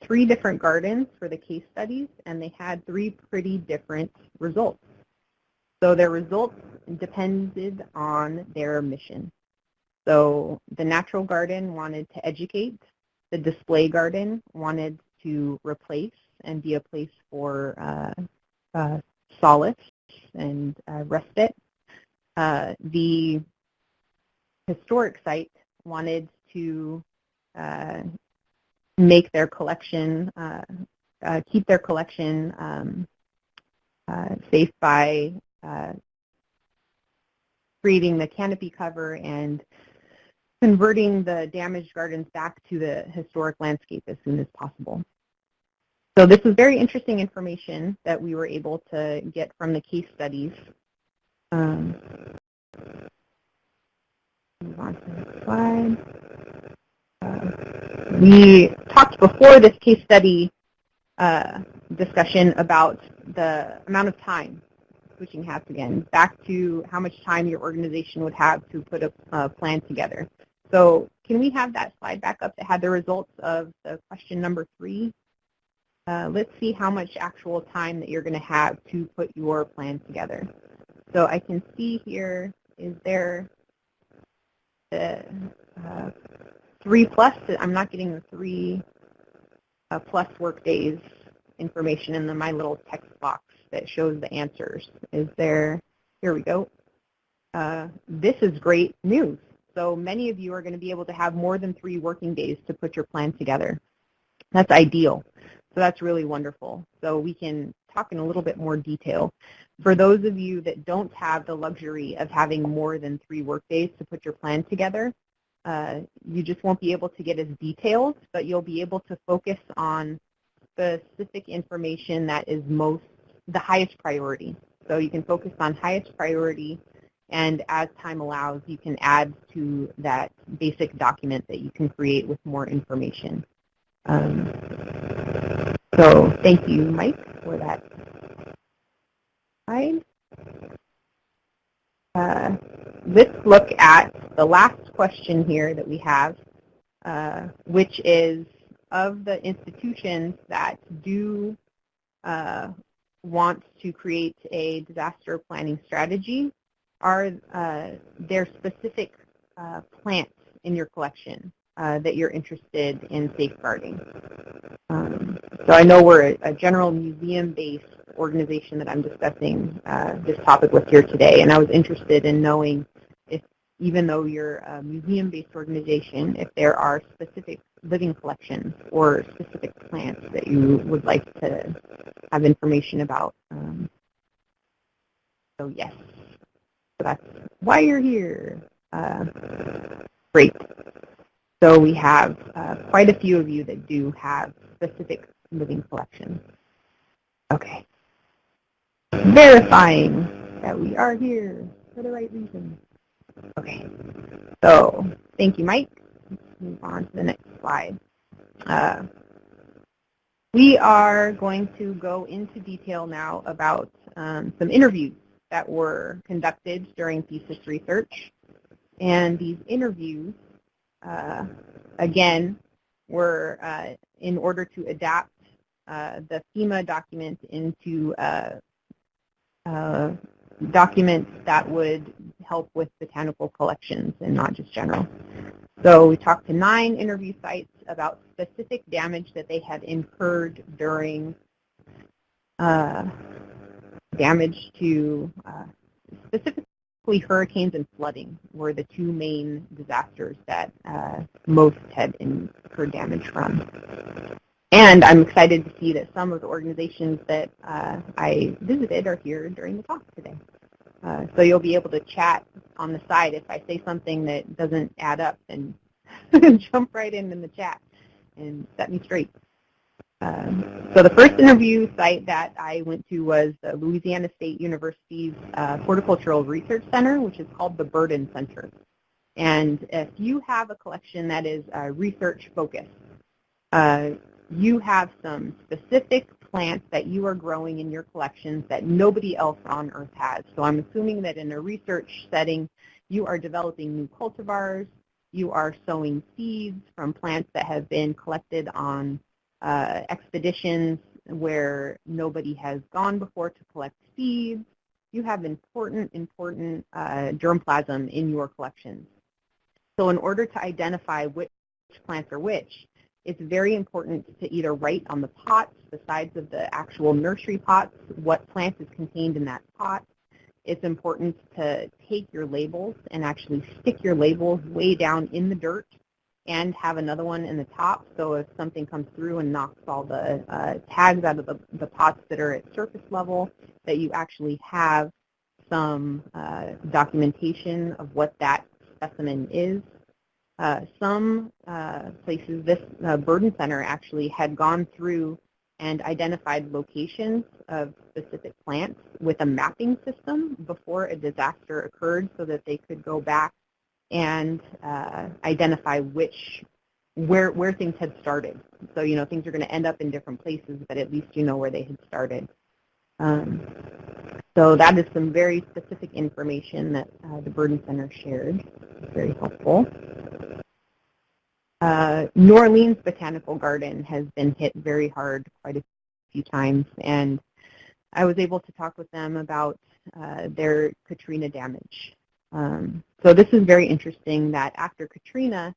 three different gardens for the case studies, and they had three pretty different results. So their results depended on their mission. So the natural garden wanted to educate. The display garden wanted to replace and be a place for uh, uh, solace and uh, respite. Uh, the historic site wanted to uh, make their collection, uh, keep their collection um, safe by creating the canopy cover and converting the damaged gardens back to the historic landscape as soon as possible. So this is very interesting information that we were able to get from the case studies. Um, move on to the slide. Uh, we talked before this case study uh, discussion about the amount of time, switching hats again, back to how much time your organization would have to put a, a plan together. So can we have that slide back up that had the results of the question number three? Uh, let's see how much actual time that you're going to have to put your plan together. So I can see here, is there the uh, three plus, I'm not getting the three uh, plus work days information in the, my little text box that shows the answers. Is there, here we go. Uh, this is great news. So many of you are going to be able to have more than three working days to put your plan together. That's ideal. So that's really wonderful. So we can talk in a little bit more detail. For those of you that don't have the luxury of having more than three work days to put your plan together, uh, you just won't be able to get as detailed, but you'll be able to focus on specific information that is most the highest priority. So you can focus on highest priority, and as time allows, you can add to that basic document that you can create with more information. Um, so thank you, Mike, for that slide. Uh, let's look at the last question here that we have, uh, which is of the institutions that do uh, want to create a disaster planning strategy, are uh, there specific uh, plants in your collection uh, that you're interested in safeguarding? Um, so I know we're a, a general museum-based organization that I'm discussing uh, this topic with here today, and I was interested in knowing if, even though you're a museum-based organization, if there are specific living collections or specific plants that you would like to have information about. Um, so yes, so that's why you're here. Uh, great. So we have uh, quite a few of you that do have specific living collections. Okay. Verifying that we are here for the right reason. Okay. So thank you, Mike. Move on to the next slide. Uh, we are going to go into detail now about um, some interviews that were conducted during thesis research. And these interviews, uh, again, were uh, in order to adapt uh, the FEMA document into uh, uh, documents that would help with botanical collections and not just general. So we talked to nine interview sites about specific damage that they had incurred during uh, damage to uh, specifically hurricanes and flooding were the two main disasters that uh, most had incurred damage from. And I'm excited to see that some of the organizations that uh, I visited are here during the talk today. Uh, so you'll be able to chat on the side if I say something that doesn't add up and jump right in in the chat and set me straight. Um, so the first interview site that I went to was Louisiana State University's uh, Horticultural Research Center, which is called the Burden Center. And if you have a collection that is uh, research focused, uh, you have some specific plants that you are growing in your collections that nobody else on Earth has. So I'm assuming that in a research setting, you are developing new cultivars, you are sowing seeds from plants that have been collected on uh, expeditions where nobody has gone before to collect seeds. You have important, important uh, germplasm in your collections. So in order to identify which plants are which, it's very important to either write on the pots, the sides of the actual nursery pots, what plant is contained in that pot. It's important to take your labels and actually stick your labels way down in the dirt and have another one in the top so if something comes through and knocks all the uh, tags out of the, the pots that are at surface level, that you actually have some uh, documentation of what that specimen is uh, some uh, places, this uh, burden center actually had gone through and identified locations of specific plants with a mapping system before a disaster occurred so that they could go back and uh, identify which where where things had started. So you know things are going to end up in different places, but at least you know where they had started. Um, so that is some very specific information that uh, the Burden Center shared. Very helpful. Uh, New Orleans Botanical Garden has been hit very hard quite a few times, and I was able to talk with them about uh, their Katrina damage. Um, so this is very interesting that after Katrina,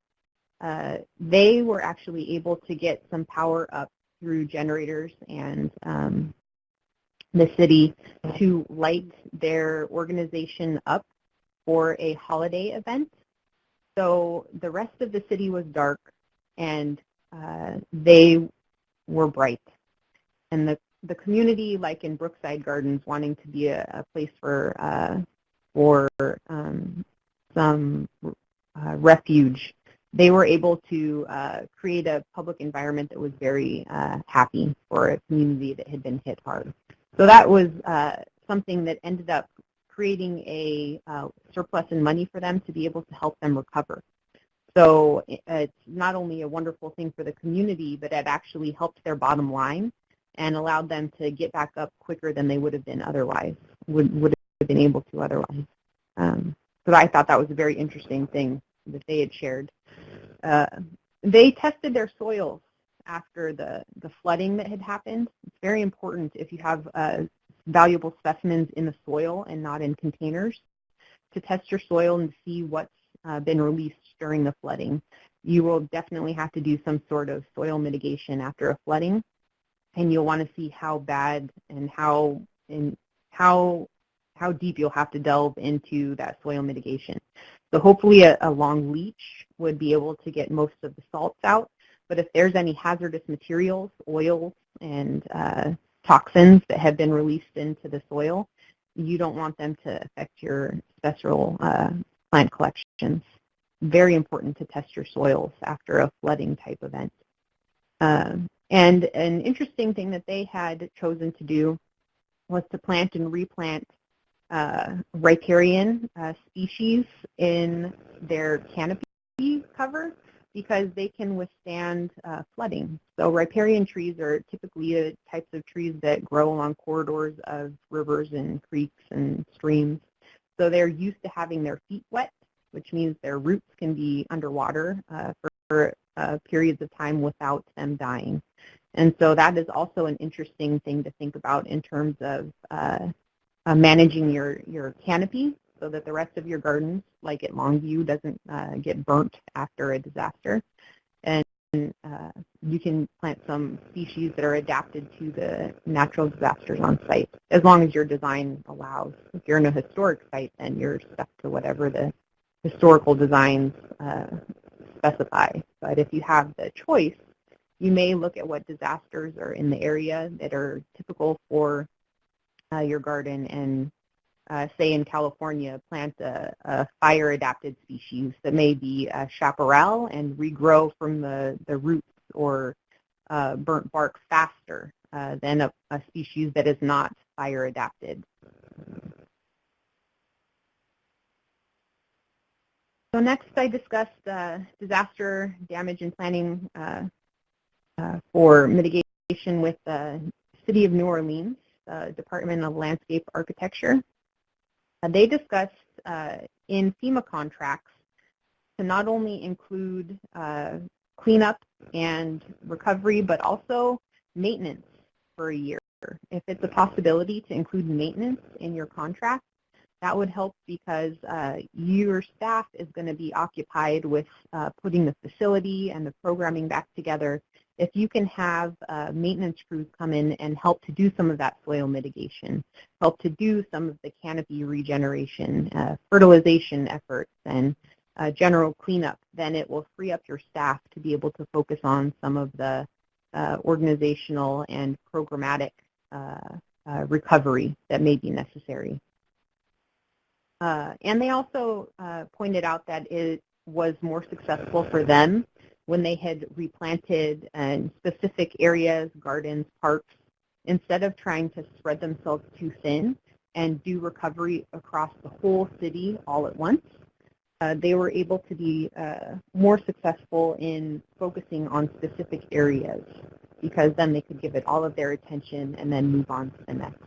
uh, they were actually able to get some power up through generators and um, the city to light their organization up for a holiday event so the rest of the city was dark, and uh, they were bright. And the the community, like in Brookside Gardens, wanting to be a, a place for uh, for um, some uh, refuge, they were able to uh, create a public environment that was very uh, happy for a community that had been hit hard. So that was uh, something that ended up creating a uh, surplus in money for them to be able to help them recover. So it's not only a wonderful thing for the community, but it actually helped their bottom line and allowed them to get back up quicker than they would have been otherwise, would, would have been able to otherwise. Um, so I thought that was a very interesting thing that they had shared. Uh, they tested their soils after the, the flooding that had happened. It's very important if you have uh, valuable specimens in the soil and not in containers to test your soil and see what's uh, been released during the flooding. You will definitely have to do some sort of soil mitigation after a flooding, and you'll want to see how bad and how and how how deep you'll have to delve into that soil mitigation. So hopefully a, a long leach would be able to get most of the salts out, but if there's any hazardous materials, oils, and uh, toxins that have been released into the soil, you don't want them to affect your special uh, plant collections. Very important to test your soils after a flooding type event. Um, and an interesting thing that they had chosen to do was to plant and replant uh, riparian uh, species in their canopy cover because they can withstand uh, flooding. So riparian trees are typically the types of trees that grow along corridors of rivers and creeks and streams. So they're used to having their feet wet, which means their roots can be underwater uh, for uh, periods of time without them dying. And so that is also an interesting thing to think about in terms of uh, uh, managing your, your canopy so that the rest of your gardens, like at Longue Vue, doesn't uh, get burnt after a disaster. And uh, you can plant some species that are adapted to the natural disasters on site, as long as your design allows. If you're in a historic site, then you're stuck to whatever the historical designs uh, specify. But if you have the choice, you may look at what disasters are in the area that are typical for uh, your garden and uh, say in California, plant a, a fire-adapted species that may be chaparral and regrow from the, the roots or uh, burnt bark faster uh, than a, a, species that is not fire-adapted. So next I discussed uh, disaster damage and planning uh, uh, for mitigation with the City of New Orleans, Department of Landscape Architecture. Uh, they discussed uh, in FEMA contracts to not only include uh, cleanup and recovery, but also maintenance for a year. If it's a possibility to include maintenance in your contract, that would help because uh, your staff is going to be occupied with uh, putting the facility and the programming back together if you can have maintenance crews come in and help to do some of that soil mitigation, help to do some of the canopy regeneration, uh, fertilization efforts, and uh, general cleanup, then it will free up your staff to be able to focus on some of the uh, organizational and programmatic uh, uh, recovery that may be necessary. and they also pointed out that it was more successful for them when they had replanted in specific areas, gardens, parks, instead of trying to spread themselves too thin and do recovery across the whole city all at once, uh, they were able to be uh, more successful in focusing on specific areas because then they could give it all of their attention and then move on to the next.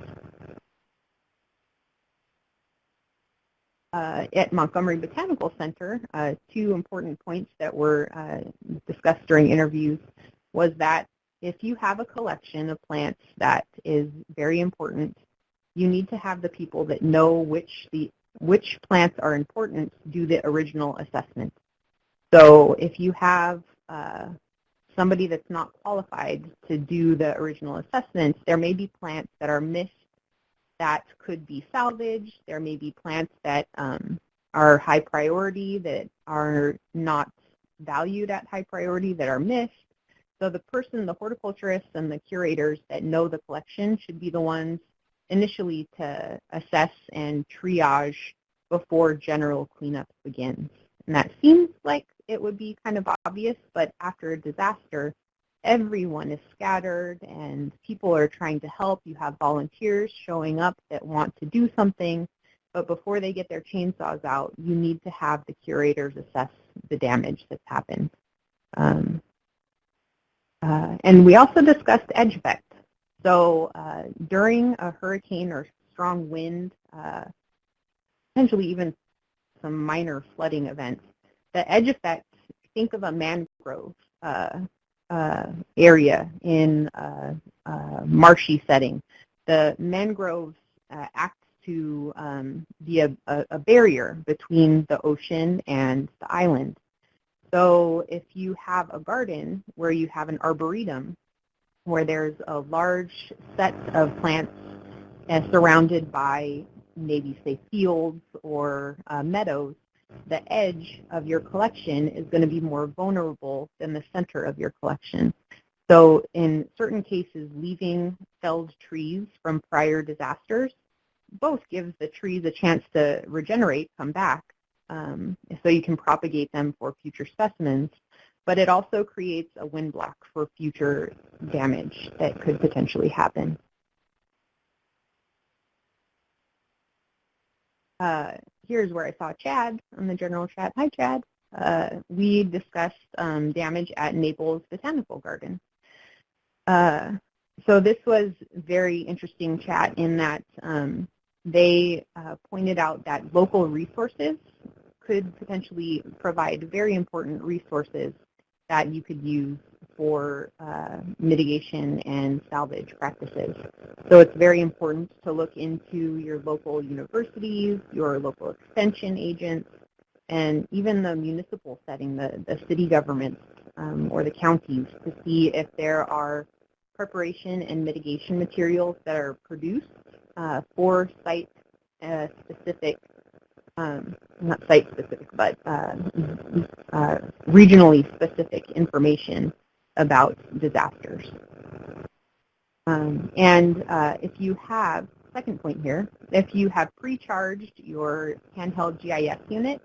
Uh, at Montgomery Botanical Center, uh, two important points that were uh, discussed during interviews was that if you have a collection of plants that is very important, you need to have the people that know which the which plants are important do the original assessment. So if you have uh, somebody that's not qualified to do the original assessment, there may be plants that are missed that could be salvaged. There may be plants that um, are high priority that are not valued at high priority that are missed. So the person, the horticulturists and the curators that know the collection should be the ones initially to assess and triage before general cleanup begins. And that seems like it would be kind of obvious, but after a disaster, everyone is scattered and people are trying to help. You have volunteers showing up that want to do something, but before they get their chainsaws out, you need to have the curators assess the damage that's happened. Um, uh, and we also discussed edge effect. So uh, during a hurricane or strong wind, uh, potentially even some minor flooding events, the edge effect, think of a mangrove. Uh, uh, area in a, a marshy setting. The mangroves uh, act to um, be a, a, barrier between the ocean and the island. So if you have a garden where you have an arboretum, where there's a large set of plants uh, surrounded by maybe say fields or uh, meadows, the edge of your collection is going to be more vulnerable than the center of your collection. So in certain cases, leaving felled trees from prior disasters both gives the trees a chance to regenerate, come back, um, so you can propagate them for future specimens, but it also creates a wind block for future damage that could potentially happen. Uh, here's where I saw Chad on the general chat. Hi, Chad. Uh, we discussed um, damage at Naples Botanical Garden. Uh, so this was very interesting chat in that um, they uh, pointed out that local resources could potentially provide very important resources that you could use for uh, mitigation and salvage practices. So it's very important to look into your local universities, your local extension agents, and even the municipal setting, the, the city governments um, or the counties to see if there are preparation and mitigation materials that are produced uh, for site-specific, uh, um, not site-specific, but uh, uh, regionally specific information about disasters. Um, and uh, if you have, second point here, if you have pre-charged your handheld GIS unit,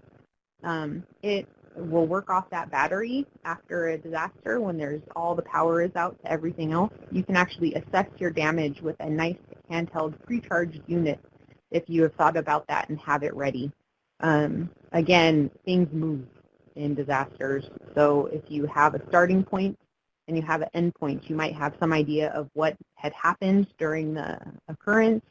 um, it will work off that battery after a disaster when there's all the power is out to everything else. You can actually assess your damage with a nice handheld pre-charged unit if you have thought about that and have it ready. Um, again, things move in disasters. So if you have a starting point and you have an endpoint. you might have some idea of what had happened during the occurrence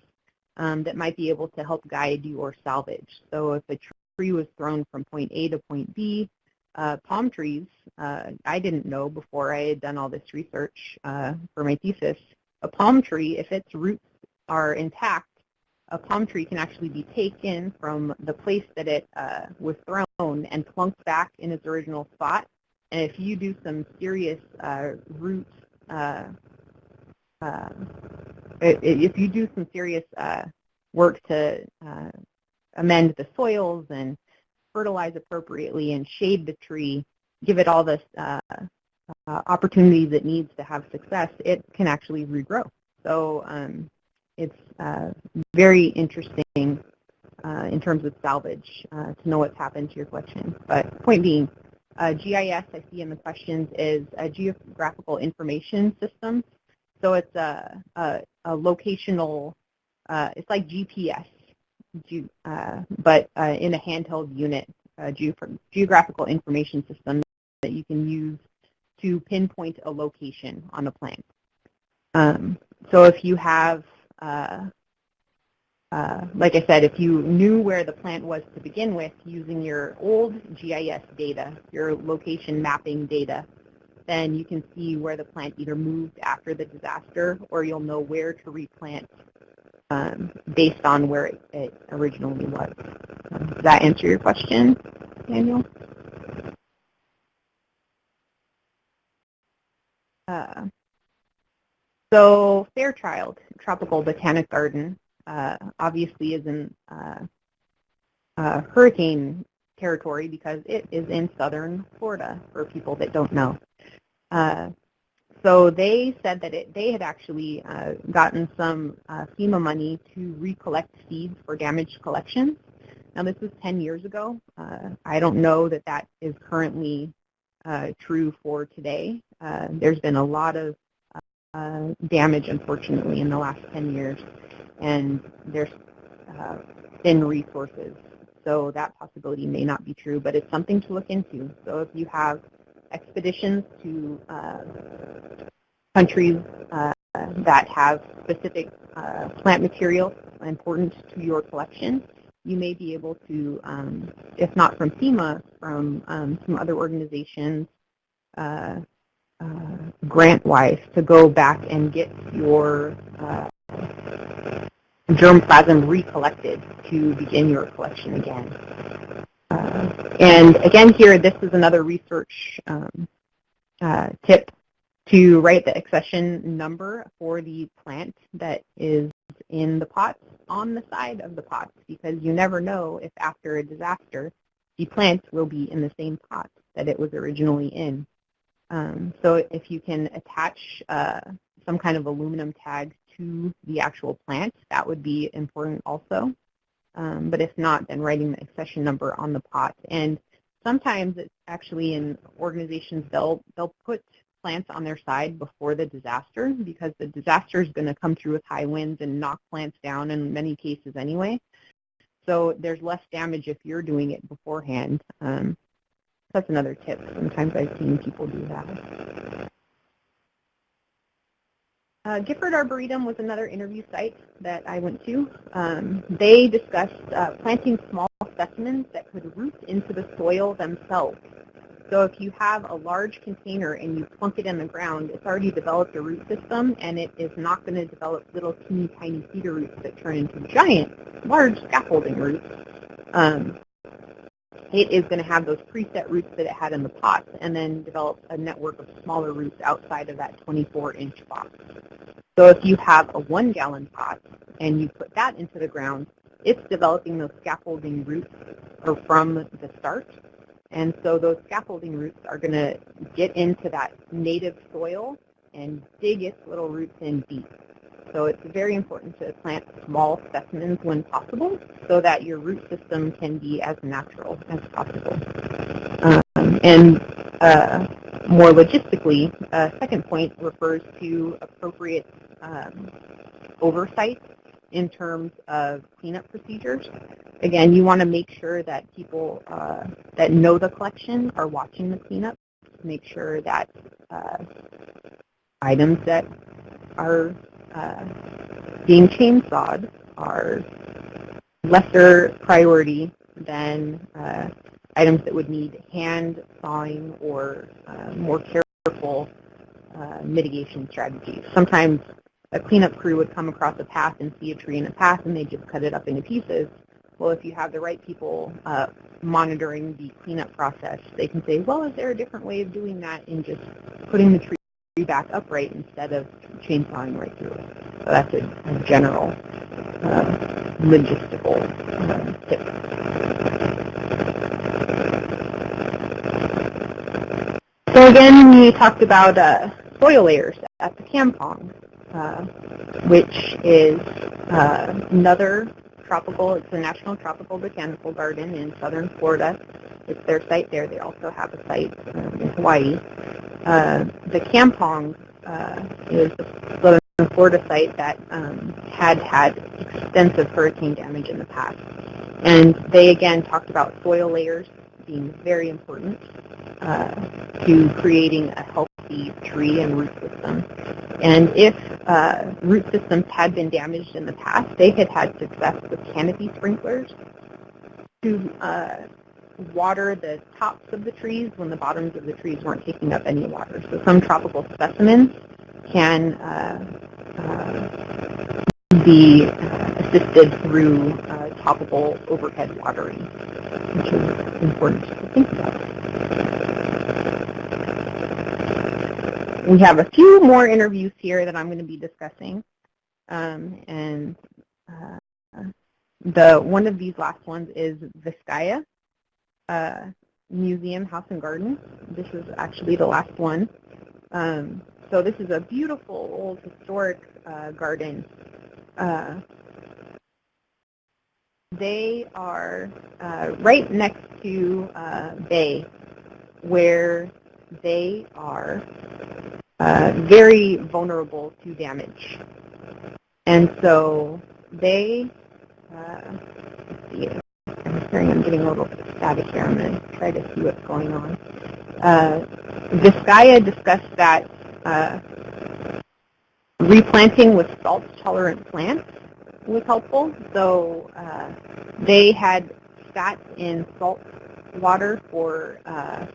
um, that might be able to help guide your salvage. So if a tree was thrown from point A to point B, uh, palm trees, uh, I didn't know before I had done all this research uh, for my thesis, a palm tree, if its roots are intact, a palm tree can actually be taken from the place that it uh, was thrown and plunked back in its original spot. And if you do some serious uh, root, uh, uh if you do some serious uh, work to uh, amend the soils and fertilize appropriately and shade the tree, give it all the opportunities it needs to have success, it can actually regrow. So um, it's uh, very interesting uh, in terms of salvage uh, to know what's happened to your collection. But point being, uh, GIS I see in the questions is a geographical information system. So it's a, a, a locational, uh, it's like GPS, uh, but in a handheld unit, a ge geographical information system that you can use to pinpoint a location on a plant. Um, so if you have uh, like I said, if you knew where the plant was to begin with using your old GIS data, your location mapping data, then you can see where the plant either moved after the disaster or you'll know where to replant um, based on where it, it originally was. Does that answer your question, Daniel? Uh, so Fairchild Tropical Botanic Garden uh, obviously is in uh, uh, hurricane territory because it is in southern Florida for people that don't know. Uh, so they said that it, they had actually uh, gotten some uh, FEMA money to recollect seeds for damaged collections. Now this was 10 years ago. I don't know that that is currently true for today. there's been a lot of uh, damage, unfortunately, in the last 10 years, and there's uh, thin resources. So that possibility may not be true, but it's something to look into. So if you have expeditions to uh, countries uh, that have specific uh, plant material important to your collection, you may be able to, um, if not from FEMA, from um, some other organizations, uh, uh, grant-wise to go back and get your germplasm recollected to begin your collection again. Uh, and again here, this is another research um, uh, tip to write the accession number for the plant that is in the pots on the side of the pots because you never know if after a disaster the plant will be in the same pot that it was originally in. Um, so if you can attach uh, some kind of aluminum tag to the actual plant, that would be important also. Um, but if not, then writing the accession number on the pot. And sometimes it's actually in organizations, they'll, they'll put plants on their side before the disaster because the disaster is going to come through with high winds and knock plants down in many cases anyway. So there's less damage if you're doing it beforehand. Um, that's another tip. Sometimes I've seen people do that. Uh, Gifford Arboretum was another interview site that I went to. Um, they discussed uh, planting small specimens that could root into the soil themselves. So if you have a large container and you plunk it in the ground, it's already developed a root system and it is not going to develop little teeny tiny feeder roots that turn into giant, large scaffolding roots. Um, it is going to have those preset roots that it had in the pots and then develop a network of smaller roots outside of that 24-inch box. So if you have a one-gallon pot and you put that into the ground, it's developing those scaffolding roots from the start. And so those scaffolding roots are going to get into that native soil and dig its little roots in deep. So it's very important to plant small specimens when possible so that your root system can be as natural as possible. Um, and uh, more logistically, uh, second point refers to appropriate um, oversight in terms of cleanup procedures. Again, you want to make sure that people uh, that know the collection are watching the cleanup. Make sure that uh, items that are uh, being chainsawed are lesser priority than uh, items that would need hand sawing or uh, more careful uh, mitigation strategies. Sometimes a cleanup crew would come across a path and see a tree in a path and they just cut it up into pieces. Well, if you have the right people uh, monitoring the cleanup process, they can say, well, is there a different way of doing that in just putting the tree back upright instead of chainsawing right through it. So that's a, general uh, logistical uh, tip. So again, we talked about uh, soil layers at the Kampong, uh, which is uh, another tropical, it's a national tropical botanical garden in southern Florida. It's their site there. They also have a site um, in Hawaii. Uh, the Kampong uh, is the southern Florida site that um, had had extensive hurricane damage in the past. And they again talked about soil layers being very important uh, to creating a healthy tree and root system. And if uh, root systems had been damaged in the past, they had had success with canopy sprinklers to uh, water the tops of the trees when the bottoms of the trees weren't taking up any water. So some tropical specimens can uh, uh, be assisted through uh, topical overhead watering, which is important to think about. We have a few more interviews here that I'm going to be discussing. Um, and uh, the one of these last ones is Vizcaya uh, Museum, House and Garden. This is actually the last one. Um, so this is a beautiful old historic uh, garden. Uh, they are uh, right next to uh, Bay, where they are uh, very vulnerable to damage. And so they, let's see, I'm hearing I'm getting a little static here. I'm going to try to see what's going on. Uh, Vizcaya discussed that uh, replanting with salt-tolerant plants was helpful. So uh, they had sat in salt water for uh,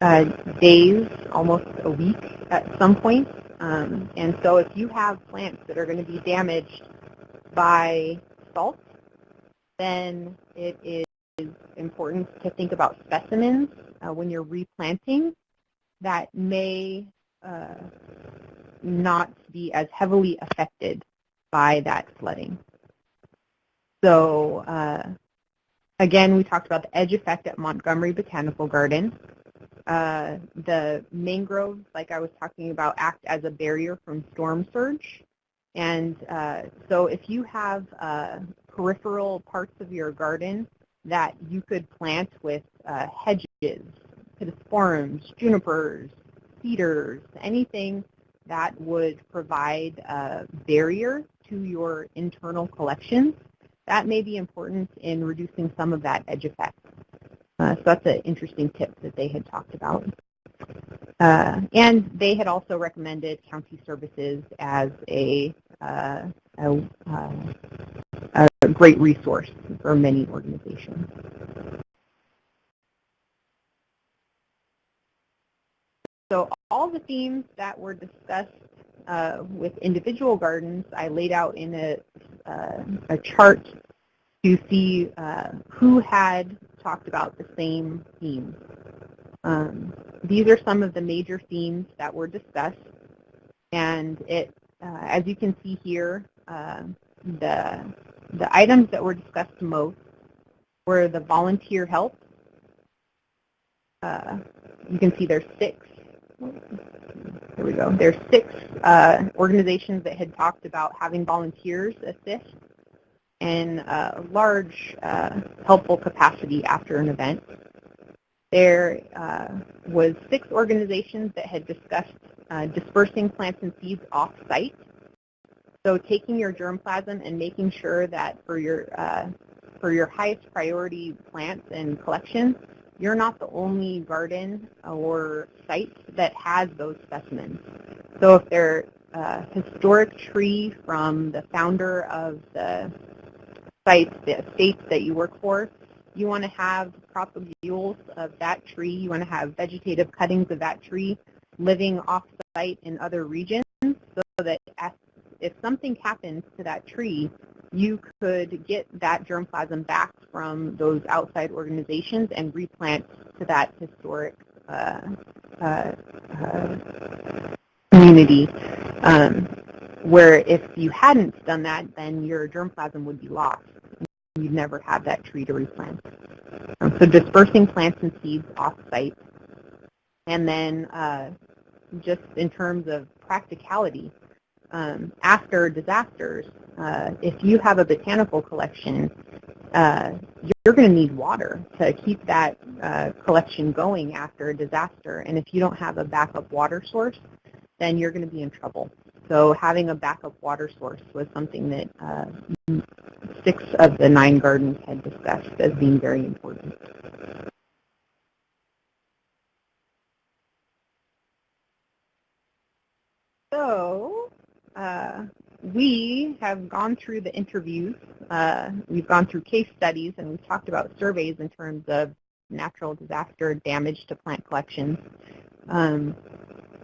uh, days, almost a week at some point. Um, and so if you have plants that are going to be damaged by salt, then it is important to think about specimens uh, when you're replanting that may uh, not be as heavily affected by that flooding. So uh, again, we talked about the edge effect at Montgomery Botanical Garden. Uh, the mangroves, like I was talking about, act as a barrier from storm surge. And uh, so if you have uh, peripheral parts of your garden that you could plant with uh, hedges, pittosporums, junipers, cedars, anything that would provide a barrier to your internal collections, that may be important in reducing some of that edge effect. Uh, so that's an interesting tip that they had talked about. Uh, and they had also recommended county services as a, uh, a, uh, a great resource for many organizations. So all the themes that were discussed uh, with individual gardens, I laid out in a, uh, a chart to see uh, who had talked about the same themes. Um, these are some of the major themes that were discussed, and it, uh, as you can see here, uh, the the items that were discussed most were the volunteer help. Uh, you can see there's six. There we go. There's six uh, organizations that had talked about having volunteers assist in a large uh, helpful capacity after an event. There uh, was six organizations that had discussed uh, dispersing plants and seeds off-site. So taking your germplasm and making sure that for your, uh, for your highest priority plants and collections, you're not the only garden or site that has those specimens. So if they're a historic tree from the founder of the sites, the estates that you work for, you want to have propagules of that tree. You want to have vegetative cuttings of that tree living off-site in other regions so that if something happens to that tree, you could get that germplasm back from those outside organizations and replant to that historic uh, uh, uh, community. Um, where if you hadn't done that, then your germplasm would be lost you'd never have that tree to replant. Um, so dispersing plants and seeds off-site. And then uh, just in terms of practicality, um, after disasters, uh, if you have a botanical collection, uh, you're going to need water to keep that uh, collection going after a disaster. And if you don't have a backup water source, then you're going to be in trouble. So having a backup water source was something that uh, six of the nine gardens had discussed as being very important. So uh, we have gone through the interviews. Uh, we've gone through case studies, and we've talked about surveys in terms of natural disaster damage to plant collections. Um,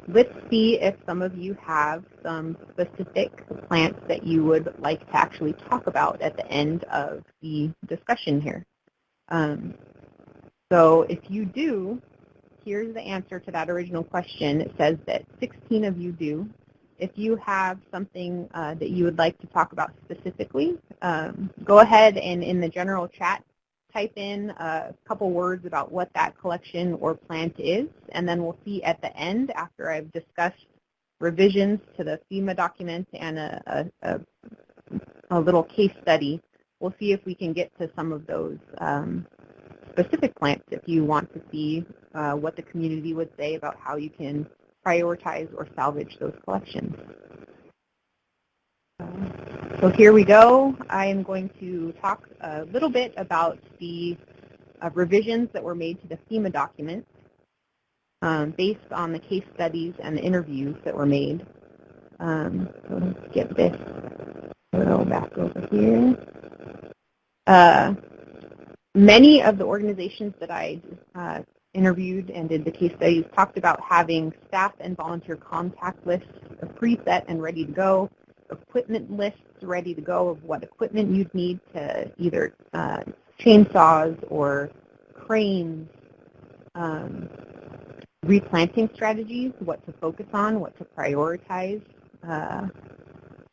let's see if some of you have some specific plants that you would like to actually talk about at the end of the discussion here. Um, so if you do, here's the answer to that original question. It says that 16 of you do. If you have something uh, that you would like to talk about specifically, um, go ahead and in the general chat type in a couple words about what that collection or plant is, and then we'll see at the end, after I've discussed revisions to the FEMA document and a, a, a little case study, we'll see if we can get to some of those um, specific plants if you want to see uh, what the community would say about how you can prioritize or salvage those collections. So here we go. I am going to talk a little bit about the uh, revisions that were made to the FEMA document um, based on the case studies and the interviews that were made. Um, so let's get this go back over here. Uh, many of the organizations that I uh, interviewed and did the case studies talked about having staff and volunteer contact lists preset and ready to go, equipment lists ready to go of what equipment you'd need to either uh, chainsaws or cranes, um, replanting strategies, what to focus on, what to prioritize, uh,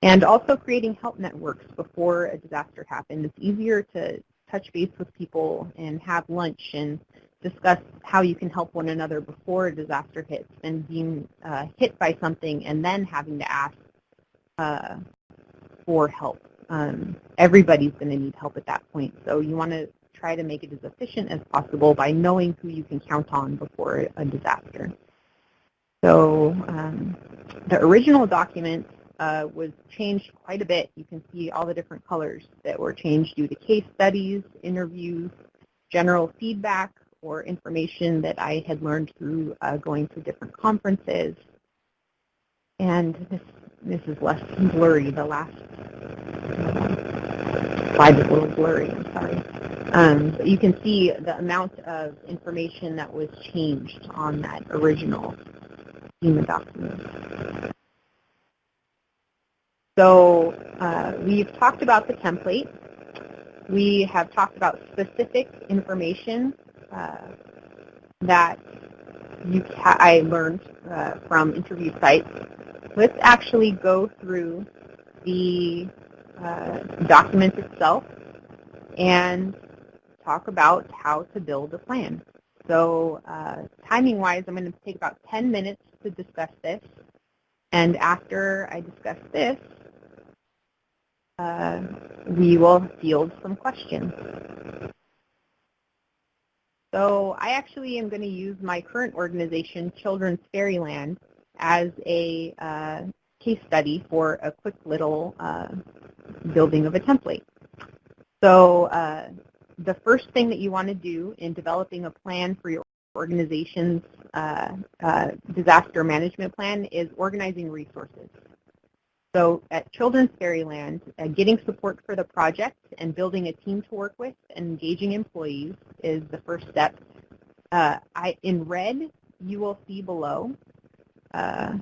and also creating help networks before a disaster happens. It's easier to touch base with people and have lunch and discuss how you can help one another before a disaster hits than being uh, hit by something and then having to ask uh, for help. um, everybody's going to need help at that point. So you want to try to make it as efficient as possible by knowing who you can count on before a disaster. So um, the original document uh, was changed quite a bit. You can see all the different colors that were changed due to case studies, interviews, general feedback, or information that I had learned through uh, going to different conferences. And this, this is less blurry. The last slide is a little blurry, I'm sorry. Um, but you can see the amount of information that was changed on that original FEMA document. So uh, we've talked about the template. We have talked about specific information uh, that you I learned uh, from interview sites. Let's actually go through the uh, document itself and talk about how to build a plan. So uh, timing-wise, I'm going to take about 10 minutes to discuss this. And after I discuss this, uh, we will field some questions. So I actually am going to use my current organization, Children's Fairyland, as a uh, case study for a quick little uh, building of a template. So uh, the first thing that you want to do in developing a plan for your organization's uh, uh, disaster management plan is organizing resources. So at Children's Fairyland, uh, getting support for the project and building a team to work with and engaging employees is the first step. Uh, I, in red, you will see below uh,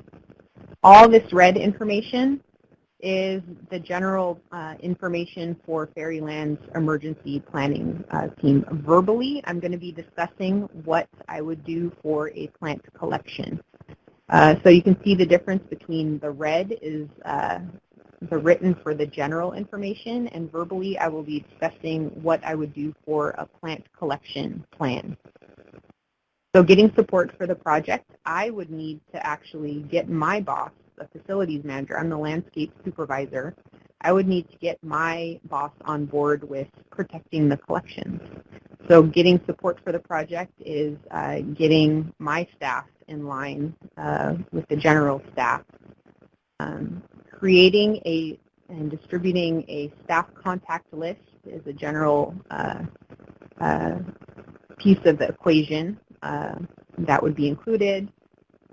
all this red information is the general uh, information for Fairyland's emergency planning uh, team. Verbally, I'm going to be discussing what I would do for a plant collection. Uh, so you can see the difference between the red is uh, the written for the general information, and verbally I will be discussing what I would do for a plant collection plan. So getting support for the project, I would need to actually get my boss the facilities manager. I'm the landscape supervisor. I would need to get my boss on board with protecting the collections. So getting support for the project is uh, getting my staff in line uh, with the general staff. Um, creating a and distributing a staff contact list is a general uh, uh piece of the equation uh, that would be included.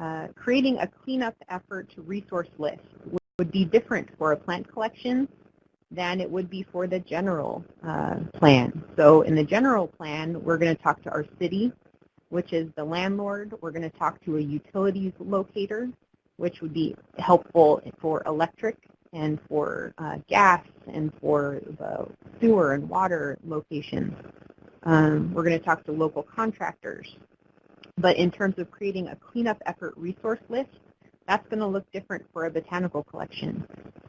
Uh, creating a cleanup effort to resource list would be different for a plant collection than it would be for the general uh, plan. So in the general plan, we're going to talk to our city, which is the landlord. We're going to talk to a utilities locator, which would be helpful for electric and for uh, gas and for the sewer and water locations. Um, we're going to talk to local contractors. But in terms of creating a cleanup effort resource list, that's going to look different for a botanical collection.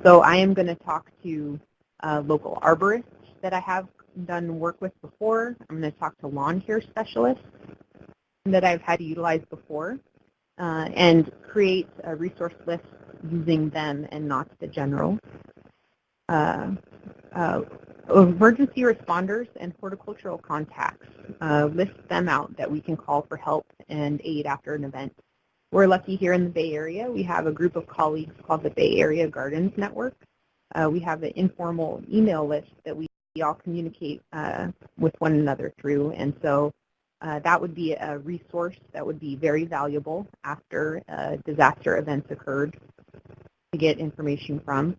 So I am going to talk to uh, local arborists that I have done work with before. I'm going to talk to lawn care specialists that I've had to utilize before uh, and create a resource list using them and not the general. Uh, uh emergency responders and horticultural contacts. Uh, list them out that we can call for help and aid after an event. We're lucky here in the Bay Area. We have a group of colleagues called the Bay Area Gardens Network. Uh, we have an informal email list that we all communicate uh, with one another through. And so uh, that would be a resource that would be very valuable after disaster events occurred to get information from.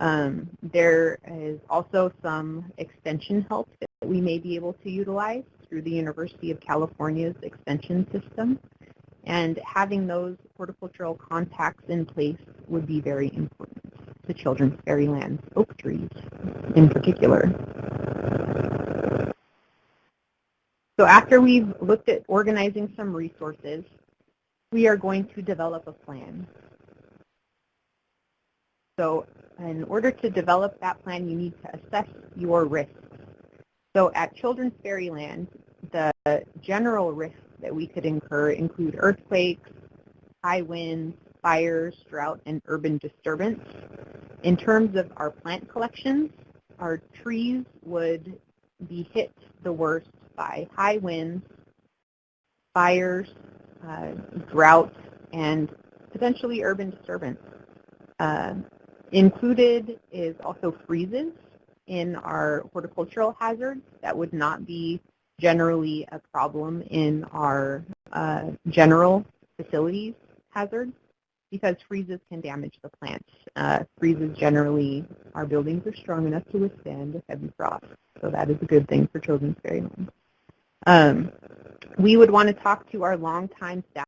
Um, there is also some extension help that we may be able to utilize through the University of California's extension system. And having those horticultural contacts in place would be very important to children's fairylands, oak trees in particular. So after we've looked at organizing some resources, we are going to develop a plan. So in order to develop that plan, you need to assess your risks. So at Children's Fairyland, the general risks that we could incur include earthquakes, high winds, fires, drought, and urban disturbance. in terms of our plant collections, our trees would be hit the worst by high winds, fires, uh, drought, and potentially urban disturbance. Uh, included is also freezes in our horticultural hazards that would not be generally a problem in our uh, general facilities hazards because freezes can damage the plants. Uh, freezes generally, our buildings are strong enough to withstand heavy frost, so that is a good thing for children's fairyland. Um, we would want to talk to our longtime staff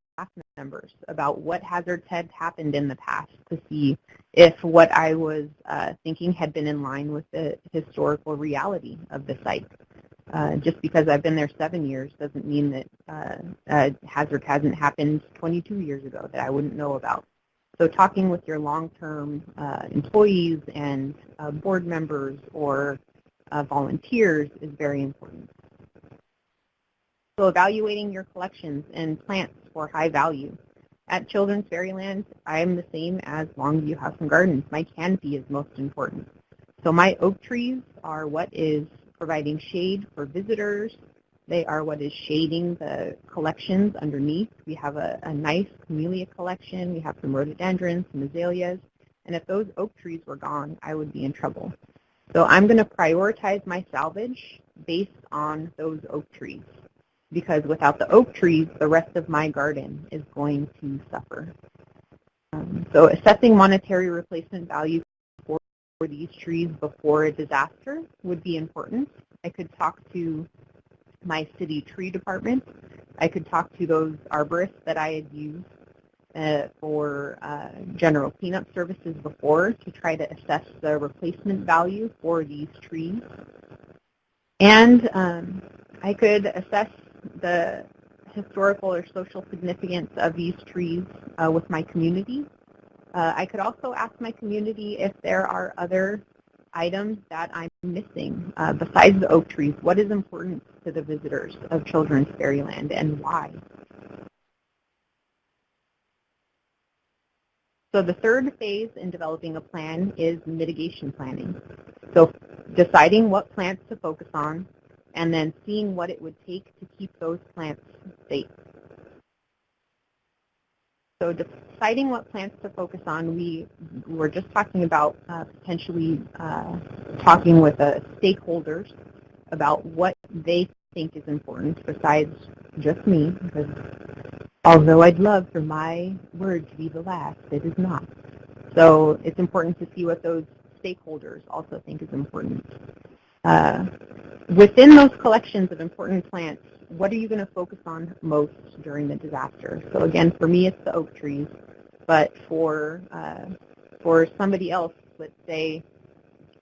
members about what hazards had happened in the past to see if what I was uh, thinking had been in line with the historical reality of the site. Uh, just because I've been there seven years doesn't mean that uh, a hazard hasn't happened 22 years ago that I wouldn't know about. So talking with your long-term uh, employees and uh, board members or uh, volunteers is very important. So evaluating your collections and plants for high value. At Children's Fairyland, I am the same as Longue Vue House and Gardens. My canopy is most important. So my oak trees are what is providing shade for visitors. They are what is shading the collections underneath. We have a, a nice camellia collection. We have some rhododendrons, some azaleas. And if those oak trees were gone, I would be in trouble. So I'm going to prioritize my salvage based on those oak trees because without the oak trees, the rest of my garden is going to suffer. Um, so assessing monetary replacement value for these trees before a disaster would be important. I could talk to my city tree department. I could talk to those arborists that I had used uh, for uh, general cleanup services before to try to assess the replacement value for these trees. And um, I could assess the historical or social significance of these trees uh, with my community uh, I could also ask my community if there are other items that I'm missing uh, besides the oak trees. What is important to the visitors of Children's Fairyland and why? So the third phase in developing a plan is mitigation planning. So deciding what plants to focus on and then seeing what it would take to keep those plants safe. So deciding what plants to focus on, we were just talking about uh, potentially uh, talking with uh, stakeholders about what they think is important besides just me, because although I'd love for my word to be the last, it is not. So it's important to see what those stakeholders also think is important. Uh, within those collections of important plants, what are you going to focus on most during the disaster? So again, for me, it's the oak trees, but for uh, for somebody else, let's say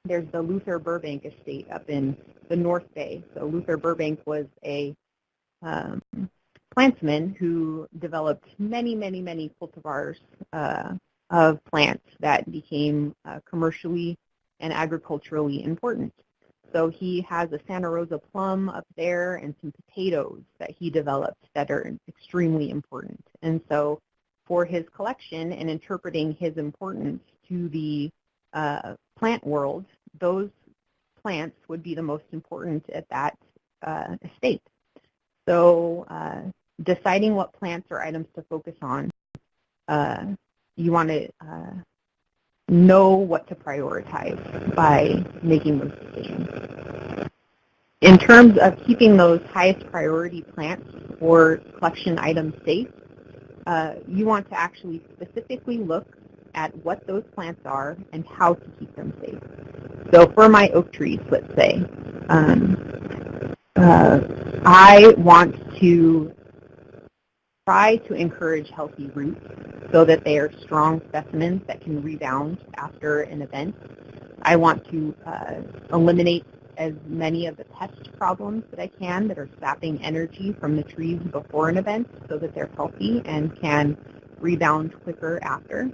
there's the Luther Burbank estate up in the North Bay. So Luther Burbank was a um, plantsman who developed many, many, many cultivars uh, of plants that became uh, commercially and agriculturally important. So he has a Santa Rosa plum up there and some potatoes that he developed that are extremely important. And so for his collection and interpreting his importance to the uh, plant world, those plants would be the most important at that uh, estate. So uh, deciding what plants or items to focus on, uh, you want to uh, know what to prioritize by making those decisions. In terms of keeping those highest priority plants or collection items safe, uh, you want to actually specifically look at what those plants are and how to keep them safe. So for my oak trees, let's say, um, uh, I want to try to encourage healthy roots so that they are strong specimens that can rebound after an event. I want to uh, eliminate as many of the pest problems that I can that are sapping energy from the trees before an event so that they're healthy and can rebound quicker after.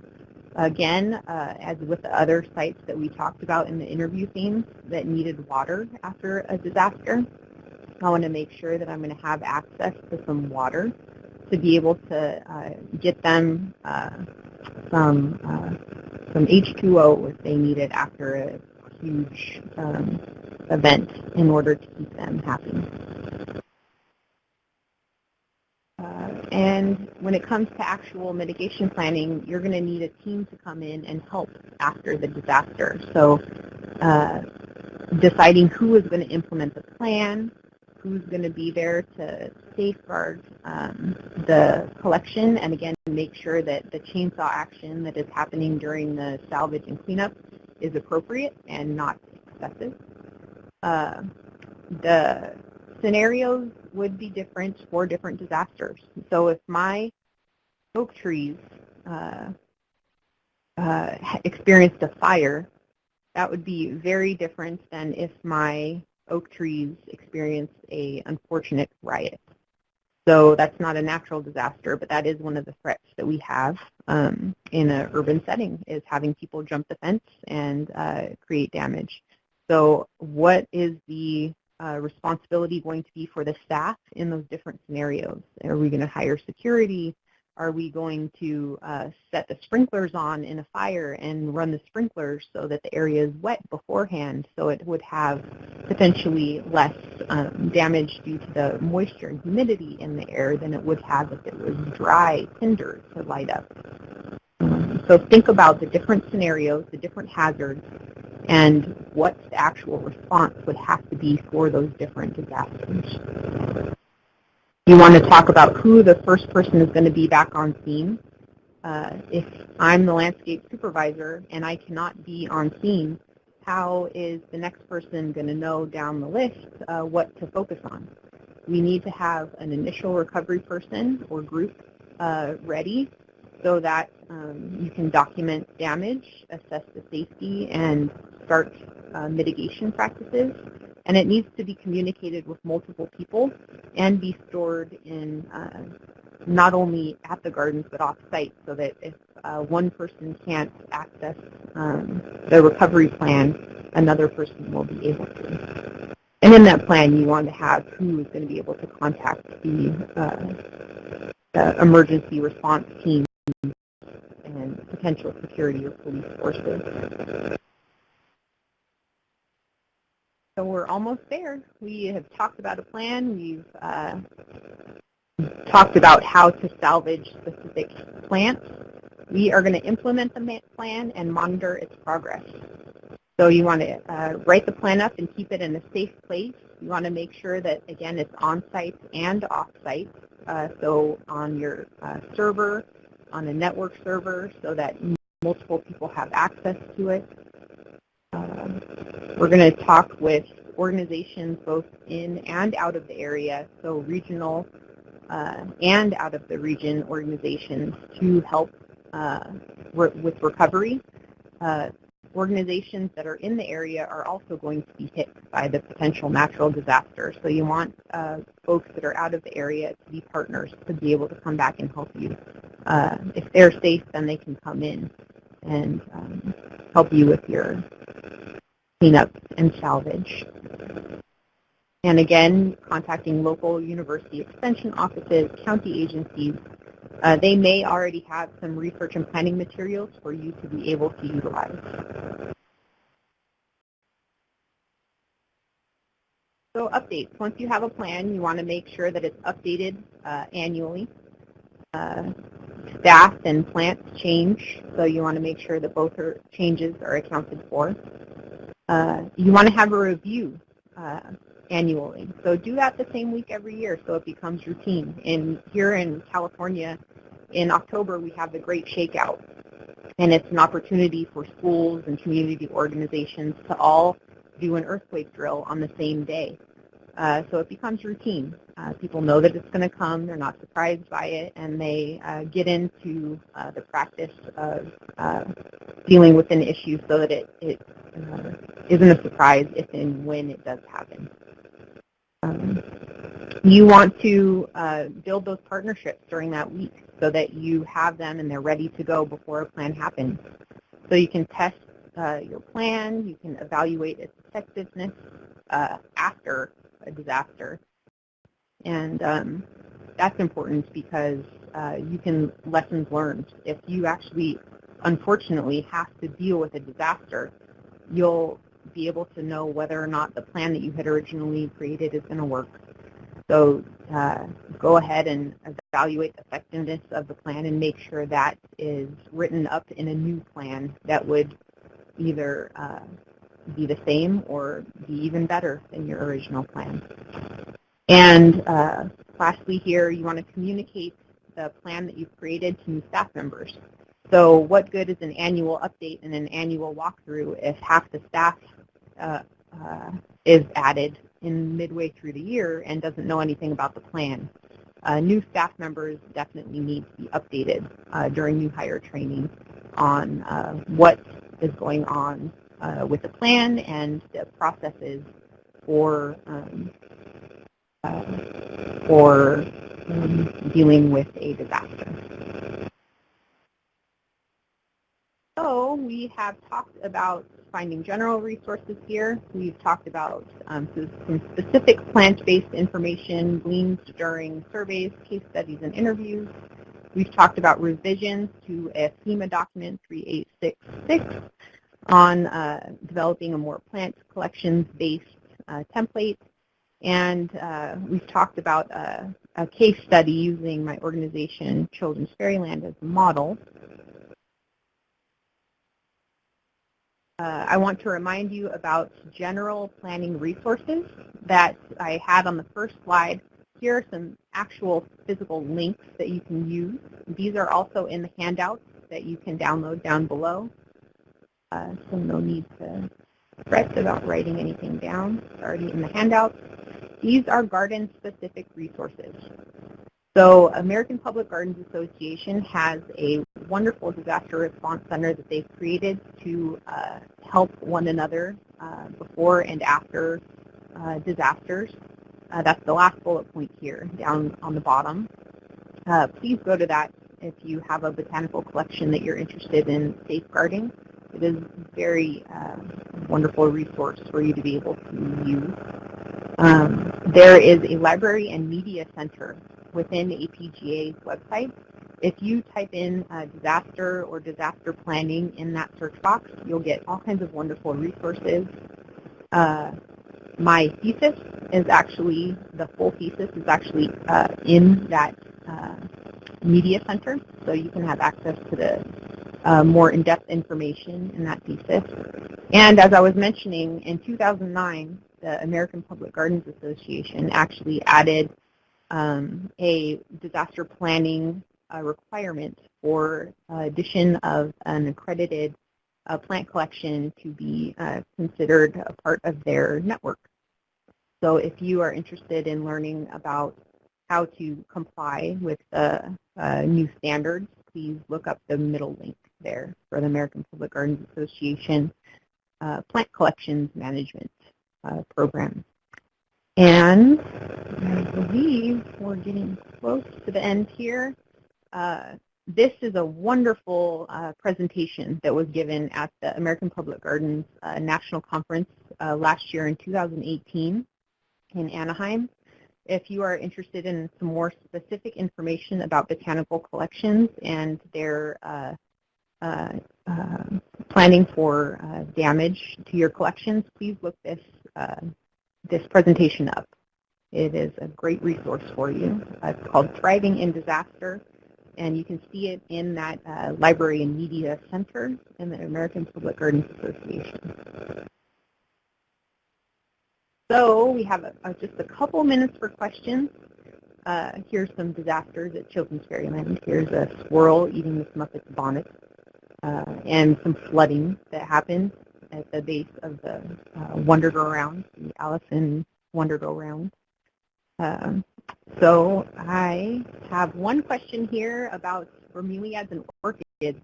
Again, uh, as with the other sites that we talked about in the interview themes that needed water after a disaster, I want to make sure that I'm going to have access to some water to be able to uh, get them uh, some uh, some H2O if they need it after a huge um, event in order to keep them happy. Uh, and when it comes to actual mitigation planning, you're going to need a team to come in and help after the disaster. So uh, deciding who is going to implement the plan, who's going to be there to safeguard um, the collection, and again, make sure that the chainsaw action that is happening during the salvage and cleanup is appropriate and not excessive. Uh, the scenarios would be different for different disasters. So if my oak trees uh, uh, experienced a fire, that would be very different than if my oak trees experienced a unfortunate riot. So that's not a natural disaster, but that is one of the threats that we have um, in an urban setting is having people jump the fence and uh, create damage. So what is the uh, responsibility going to be for the staff in those different scenarios? Are we going to hire security? Are we going to uh, set the sprinklers on in a fire and run the sprinklers so that the area is wet beforehand so it would have potentially less um, damage due to the moisture and humidity in the air than it would have if it was dry tinder to light up. So think about the different scenarios, the different hazards, and what the actual response would have to be for those different disasters. You want to talk about who the first person is going to be back on scene. Uh, if I'm the landscape supervisor and I cannot be on scene, how is the next person going to know down the list uh, what to focus on? We need to have an initial recovery person or group uh, ready so that um, you can document damage, assess the safety, and start uh, mitigation practices and it needs to be communicated with multiple people and be stored in uh, not only at the gardens but off-site so that if uh, one person can't access um, the recovery plan, another person will be able to. And in that plan, you want to have who is going to be able to contact the, uh, the emergency response team and potential security or police forces. So we're almost there. We have talked about a plan. We've uh, talked about how to salvage specific plants. We are going to implement the plan and monitor its progress. So you want to uh, write the plan up and keep it in a safe place. You want to make sure that, again, it's on-site and off-site. Uh, so on your uh, server, on a network server, so that multiple people have access to it. Um, we're going to talk with organizations both in and out of the area, so regional uh, and out of the region organizations to help uh, re with recovery. Uh, organizations that are in the area are also going to be hit by the potential natural disaster. So you want uh, folks that are out of the area to be partners to be able to come back and help you. Uh, if they're safe, then they can come in and um, help you with your cleanup and salvage. And again, contacting local university extension offices, county agencies, uh, they may already have some research and planning materials for you to be able to utilize. So updates. Once you have a plan, you want to make sure that it's updated uh, annually. Uh, staff and plants change, so you want to make sure that both are, changes are accounted for. Uh, you want to have a review uh, annually. So do that the same week every year so it becomes routine. And here in California, in October, we have the Great Shakeout. And it's an opportunity for schools and community organizations to all do an earthquake drill on the same day. Uh, so it becomes routine. Uh, people know that it's going to come. They're not surprised by it, and they uh, get into uh, the practice of dealing with an issue so that it, it isn't a surprise if and when it does happen. Um, you want to uh, build those partnerships during that week so that you have them and they're ready to go before a plan happens. So you can test uh, your plan, you can evaluate its effectiveness uh, after a disaster. And um, that's important because uh, you can lessons learned. If you actually unfortunately have to deal with a disaster, you'll be able to know whether or not the plan that you had originally created is going to work. So uh, go ahead and evaluate the effectiveness of the plan and make sure that is written up in a new plan that would either uh, be the same or be even better than your original plan. And uh, lastly here, you want to communicate the plan that you've created to new staff members. So what good is an annual update and an annual walkthrough if half the staff uh, uh, is added in midway through the year and doesn't know anything about the plan? Uh, new staff members definitely need to be updated uh, during new hire training on uh, what is going on uh, with the plan and the processes for um, for um, dealing with a disaster. So we have talked about finding general resources here. We've talked about um, some specific plant-based information gleaned during surveys, case studies, and interviews. We've talked about revisions to a FEMA document 3866 on uh, developing a more plant collections-based uh, template and uh, we've talked about a, a, case study using my organization, Children's Fairyland, as a model. Uh, I want to remind you about general planning resources that I had on the first slide. Here are some actual physical links that you can use. These are also in the handouts that you can download down below. Uh, so no need to fret about writing anything down. It's already in the handouts. These are garden-specific resources. So American Public Gardens Association has a wonderful disaster response center that they've created to uh, help one another uh, before and after uh, disasters. Uh, that's the last bullet point here down on the bottom. Uh, please go to that if you have a botanical collection that you're interested in safeguarding. It is a very uh, wonderful resource for you to be able to use. Um, there is a library and media center within APGA's website. If you type in uh, disaster or disaster planning in that search box, you'll get all kinds of wonderful resources. Uh, my thesis is actually, the full thesis is actually uh, in that uh, media center, so you can have access to the uh, more in-depth information in that thesis. And as I was mentioning, in 2009, the American Public Gardens Association actually added um, a disaster planning uh, requirement for addition of an accredited uh, plant collection to be uh, considered a part of their network. So if you are interested in learning about how to comply with the uh, new standards, please look up the middle link there for the American Public Gardens Association uh, Plant Collections Management uh, program. And I believe we're getting close to the end here. Uh, this is a wonderful uh, presentation that was given at the American Public Gardens uh, National Conference uh, last year in 2018 in Anaheim. If you are interested in some more specific information about botanical collections and their uh, uh, planning for damage to your collections, please look this this presentation up. It is a great resource for you. it's called Thriving in Disaster, and you can see it in that uh, Library and Media Center in the American Public Gardens Association. So we have a, a, just a couple minutes for questions. Uh, here's some disasters at Children's Fairyland. Here's a squirrel eating the Muppet's bonnet, uh, and some flooding that happened at the base of the uh, Go Round, the Allison Wonder Go Round. Um, so I have one question here about bromeliads and orchids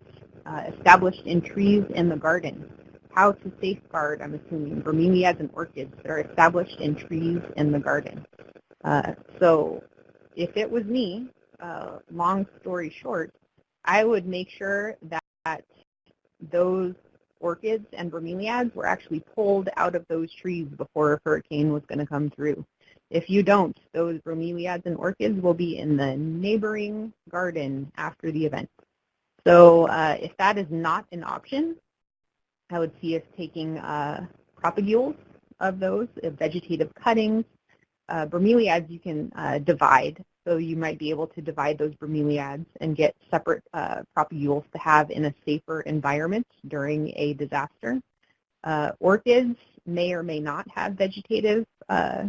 uh, established in trees in the garden. How to safeguard, I'm assuming, bromeliads and orchids that are established in trees in the garden. Uh, so if it was me, uh, long story short, I would make sure that those orchids and bromeliads were actually pulled out of those trees before a hurricane was going to come through. If you don't, those bromeliads and orchids will be in the neighboring garden after the event. So uh, if that is not an option, I would see us taking uh, propagules of those, vegetative cuttings. Uh, bromeliads you can uh, divide, so you might be able to divide those bromeliads and get separate uh, propagules to have in a safer environment during a disaster. Uh, orchids may or may not have vegetative uh,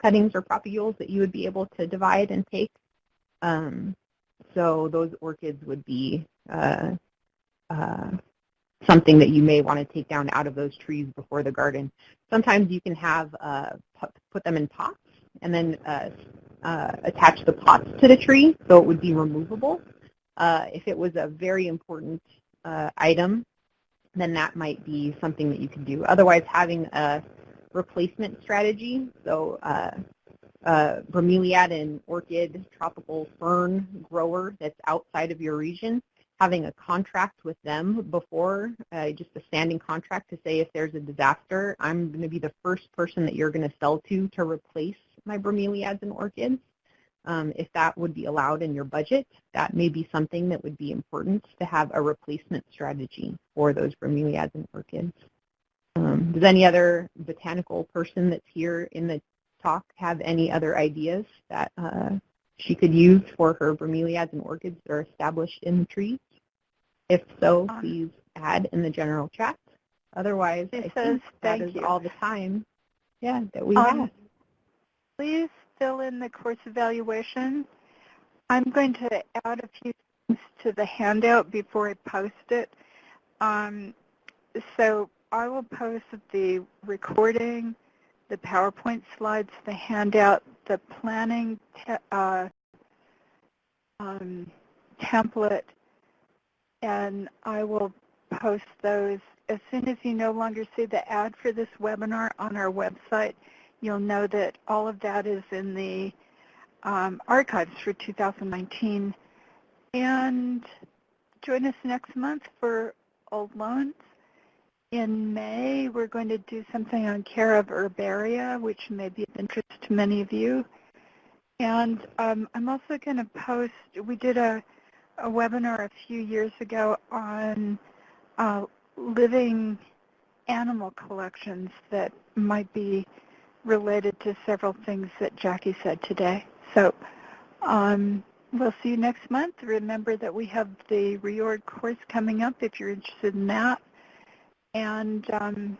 cuttings or propagules that you would be able to divide and take. Um, so those orchids would be uh, uh, something that you may want to take down out of those trees before the garden. Sometimes you can have uh, put them in pots and then uh, uh, attach the pots to the tree so it would be removable. Uh, if it was a very important item, then that might be something that you could do. Otherwise, having a replacement strategy, so uh, uh, bromeliad and orchid tropical fern grower that's outside of your region, having a contract with them before, uh, just a standing contract to say if there's a disaster, I'm going to be the first person that you're going to sell to to replace my bromeliads and orchids. Um, if that would be allowed in your budget, that may be something that would be important to have a replacement strategy for those bromeliads and orchids. Um, does any other botanical person that's here in the talk have any other ideas that uh, she could use for her bromeliads and orchids that are established in the trees? If so, um, please add in the general chat. Otherwise, it I says, think that is you. all the time yeah, that we um, have. Please fill in the course evaluation. I'm going to add a few things to the handout before I post it. Um, so I will post the recording, the PowerPoint slides, the handout, the planning uh, um, template, and I will post those. As soon as you no longer see the ad for this webinar on our website, you'll know that all of that is in the um, archives for 2019. And join us next month for Old Loans. In May, we're going to do something on care of herbaria, which may be of interest to many of you. And um, I'm also going to post, we did a, a, webinar a few years ago on uh, living animal collections that might be related to several things that Jackie said today. So um, we'll see you next month. Remember that we have the reorg course coming up if you're interested in that. And um,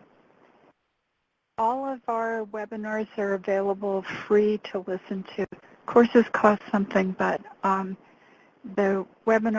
all of our webinars are available free to listen to. Courses cost something, but um, the webinar